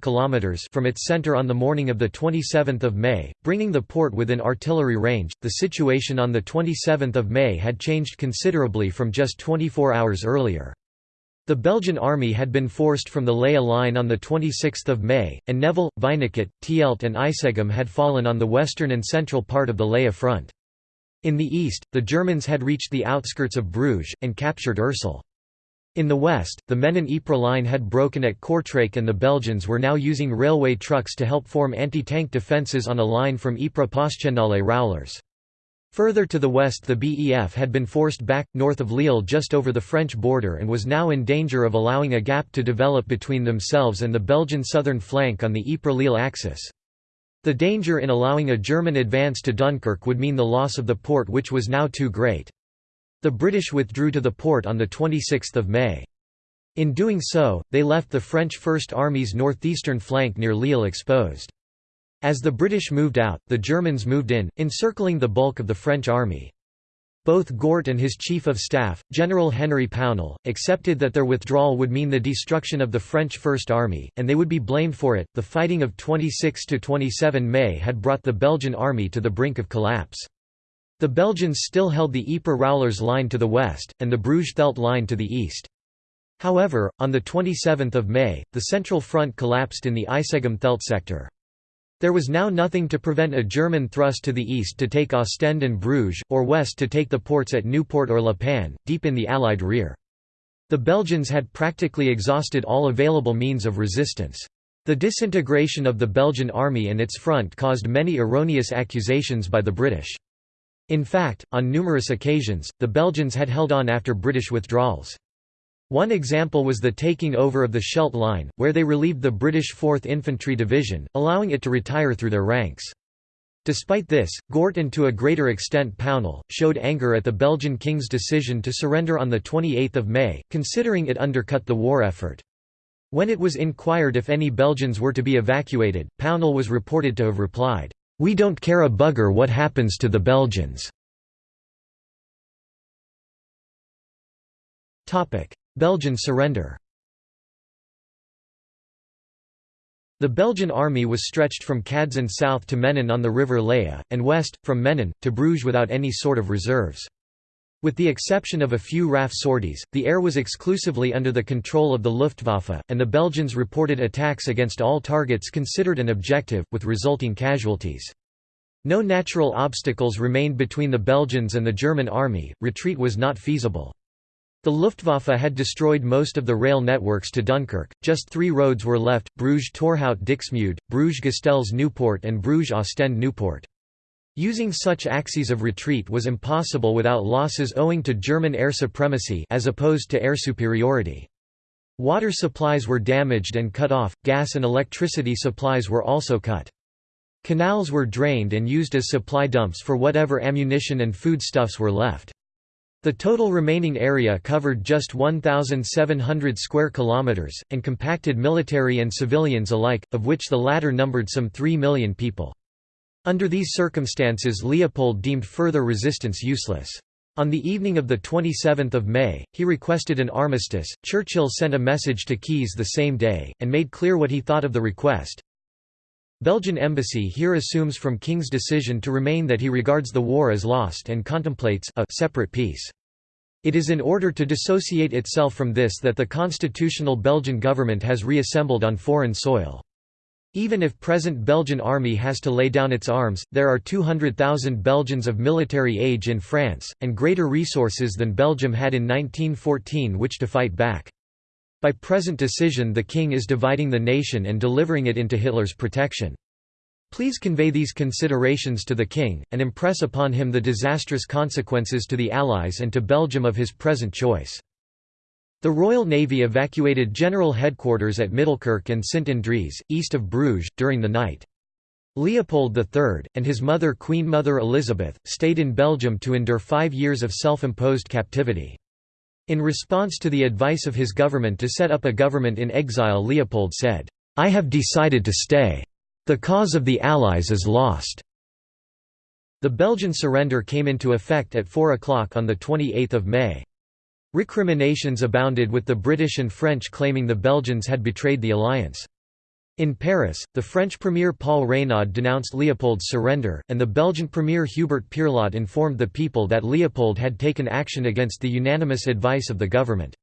kilometers from its centre on the morning of 27 May, bringing the port within artillery range. The situation on 27 May had changed considerably from just 24 hours earlier. The Belgian army had been forced from the Leie line on 26 May, and Nevele, Wynigott, Thielt and Isegem had fallen on the western and central part of the Leie front. In the east, the Germans had reached the outskirts of Bruges, and captured Ursel. In the west, the Menin-Ypres line had broken at Kortrijk and the Belgians were now using railway trucks to help form anti-tank defences on a line from Ypres Passchendaele Roulers. Further to the west the BEF had been forced back, north of Lille just over the French border and was now in danger of allowing a gap to develop between themselves and the Belgian southern flank on the Ypres-Lille axis. The danger in allowing a German advance to Dunkirk would mean the loss of the port which was now too great. The British withdrew to the port on 26 May. In doing so, they left the French First Army's northeastern flank near Lille exposed. As the British moved out, the Germans moved in, encircling the bulk of the French army. Both Gort and his chief of staff, General Henry Pownall, accepted that their withdrawal would mean the destruction of the French First Army, and they would be blamed for it. The fighting of 26 to 27 May had brought the Belgian army to the brink of collapse. The Belgians still held the Ypres Roulers line to the west, and the Bruges-Thielt line to the east. However, on 27 May, the Central Front collapsed in the Isegem-Thielt sector. There was now nothing to prevent a German thrust to the east to take Ostend and Bruges, or west to take the ports at Nieuport or La Panne, deep in the Allied rear. The Belgians had practically exhausted all available means of resistance. The disintegration of the Belgian army and its front caused many erroneous accusations by the British. In fact, on numerous occasions, the Belgians had held on after British withdrawals. One example was the taking over of the Scheldt Line, where they relieved the British 4th Infantry Division, allowing it to retire through their ranks. Despite this, Gort and to a greater extent Pownall, showed anger at the Belgian king's decision to surrender on 28 May, considering it undercut the war effort. When it was inquired if any Belgians were to be evacuated, Pownall was reported to have replied, "'We don't care a bugger what happens to the Belgians." Belgian surrender The Belgian army was stretched from Cadzand south to Menin on the river Leie, and west, from Menin, to Bruges without any sort of reserves. With the exception of a few RAF sorties, the air was exclusively under the control of the Luftwaffe, and the Belgians reported attacks against all targets considered an objective, with resulting casualties. No natural obstacles remained between the Belgians and the German army, retreat was not feasible. The Luftwaffe had destroyed most of the rail networks to Dunkirk, just three roads were left, Bruges-Torhout-Dixmude, Bruges-Ghistelles-Nieuport and Bruges-Ostend-Nieuport. Using such axes of retreat was impossible without losses owing to German air supremacy as opposed to air superiority. Water supplies were damaged and cut off, gas and electricity supplies were also cut. Canals were drained and used as supply dumps for whatever ammunition and foodstuffs were left. The total remaining area covered just 1,700 square kilometers, and compacted military and civilians alike, of which the latter numbered some 3 million people. Under these circumstances Leopold deemed further resistance useless. On the evening of 27 May, he requested an armistice. Churchill sent a message to Keyes the same day, and made clear what he thought of the request. Belgian embassy here assumes from King's decision to remain that he regards the war as lost and contemplates a separate peace. It is in order to dissociate itself from this that the constitutional Belgian government has reassembled on foreign soil. Even if present Belgian army has to lay down its arms, there are 200,000 Belgians of military age in France, and greater resources than Belgium had in 1914 which to fight back. By present decision the king is dividing the nation and delivering it into Hitler's protection. Please convey these considerations to the king, and impress upon him the disastrous consequences to the Allies and to Belgium of his present choice. The Royal Navy evacuated general headquarters at Middelkerke and Sint-Andries, east of Bruges, during the night. Leopold III, and his mother Queen Mother Elizabeth, stayed in Belgium to endure five years of self-imposed captivity. In response to the advice of his government to set up a government in exile Leopold said, "'I have decided to stay. The cause of the Allies is lost.' The Belgian surrender came into effect at 4 o'clock on 28 May. Recriminations abounded with the British and French claiming the Belgians had betrayed the alliance. In Paris, the French Premier Paul Reynaud denounced Leopold's surrender, and the Belgian Premier Hubert Pierlot informed the people that Leopold had taken action against the unanimous advice of the government.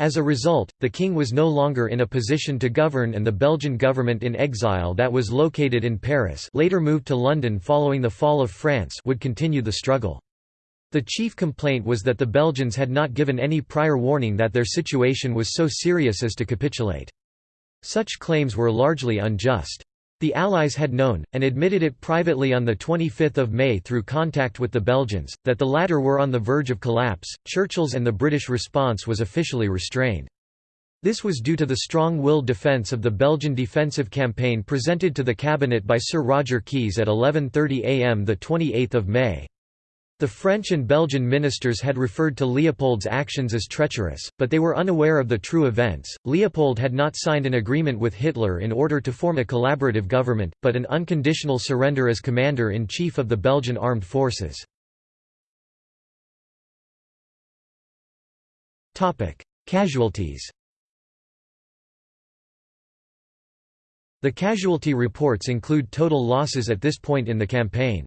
As a result, the king was no longer in a position to govern and the Belgian government in exile that was located in Paris later moved to London following the fall of France would continue the struggle. The chief complaint was that the Belgians had not given any prior warning that their situation was so serious as to capitulate. Such claims were largely unjust. The Allies had known, and admitted it privately on 25 May through contact with the Belgians, that the latter were on the verge of collapse. Churchill's and the British response was officially restrained. This was due to the strong-willed defence of the Belgian defensive campaign presented to the cabinet by Sir Roger Keyes at 11.30 am 28 May. The French and Belgian ministers had referred to Leopold's actions as treacherous, but they were unaware of the true events. Leopold had not signed an agreement with Hitler in order to form a collaborative government, but an unconditional surrender as commander in chief of the Belgian armed forces. Topic: Casualties. The casualty reports include total losses at this point in the campaign.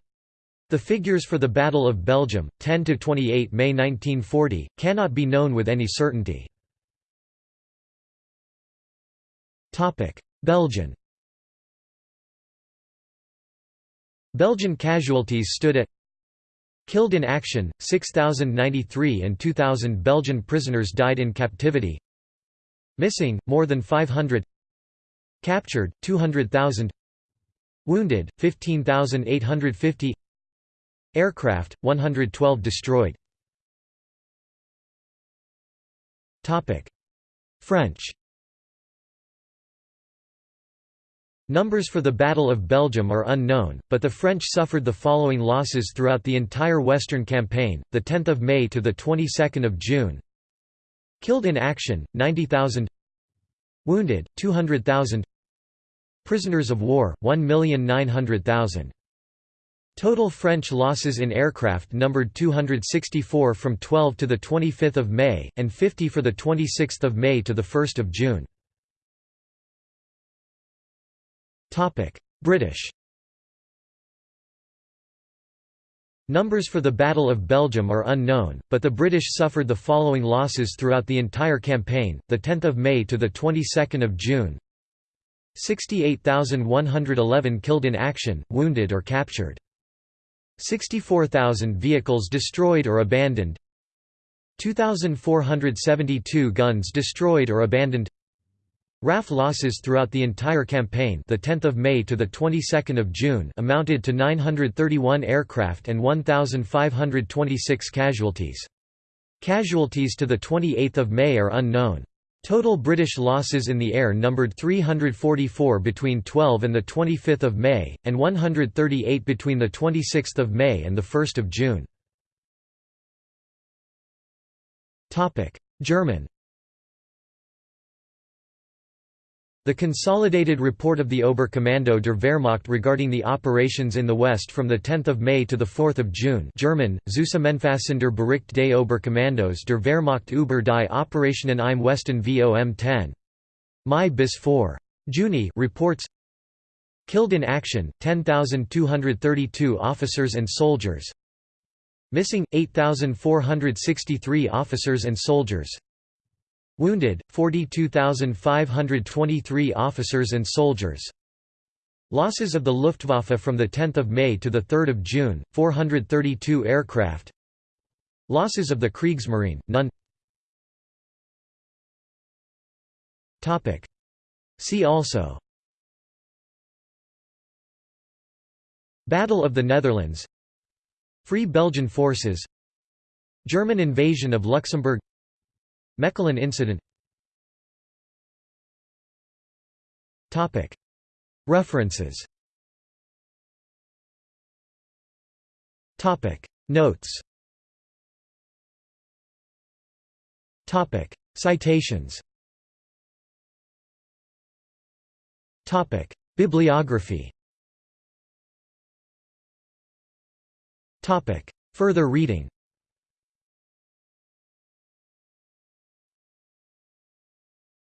The figures for the Battle of Belgium, 10–28 May 1940, cannot be known with any certainty. Belgian Belgian casualties stood at Killed in action, 6,093 and 2,000 Belgian prisoners died in captivity. Missing, more than 500 Captured, 200,000 Wounded, 15,850 Aircraft, 112 destroyed. French. Numbers for the Battle of Belgium are unknown, but the French suffered the following losses throughout the entire Western campaign, 10 May to of June. Killed in action, 90,000 Wounded, 200,000 Prisoners of war, 1,900,000 Total French losses in aircraft numbered 264 from 12 to 25 May, and 50 for 26 May to 1 June. British Numbers for the Battle of Belgium are unknown, but the British suffered the following losses throughout the entire campaign, 10 May to of June. 68,111 killed in action, wounded or captured 64,000 vehicles destroyed or abandoned 2,472 guns destroyed or abandoned RAF losses throughout the entire campaign the 10th of May to the 22nd of June amounted to 931 aircraft and 1526 casualties. Casualties to the 28th of May are unknown. Total British losses in the air numbered 344 between 12 and 25 May, and 138 between 26 May and 1 June. German The consolidated report of the Oberkommando der Wehrmacht regarding the operations in the West from 10 May to 4 June German, Zusammenfassender Bericht des Oberkommandos der Wehrmacht über die Operationen im Westen vom 10. Mai bis 4. Juni reports Killed in action, 10,232 officers and soldiers Missing, 8,463 officers and soldiers Wounded, 42,523 officers and soldiers. Losses of the Luftwaffe from 10 May to 3 June, 432 aircraft. Losses of the Kriegsmarine, none. See also. Battle of the Netherlands. Free Belgian Forces. German invasion of Luxembourg Mechelen incident. References. Notes. Citations. Bibliography. Further reading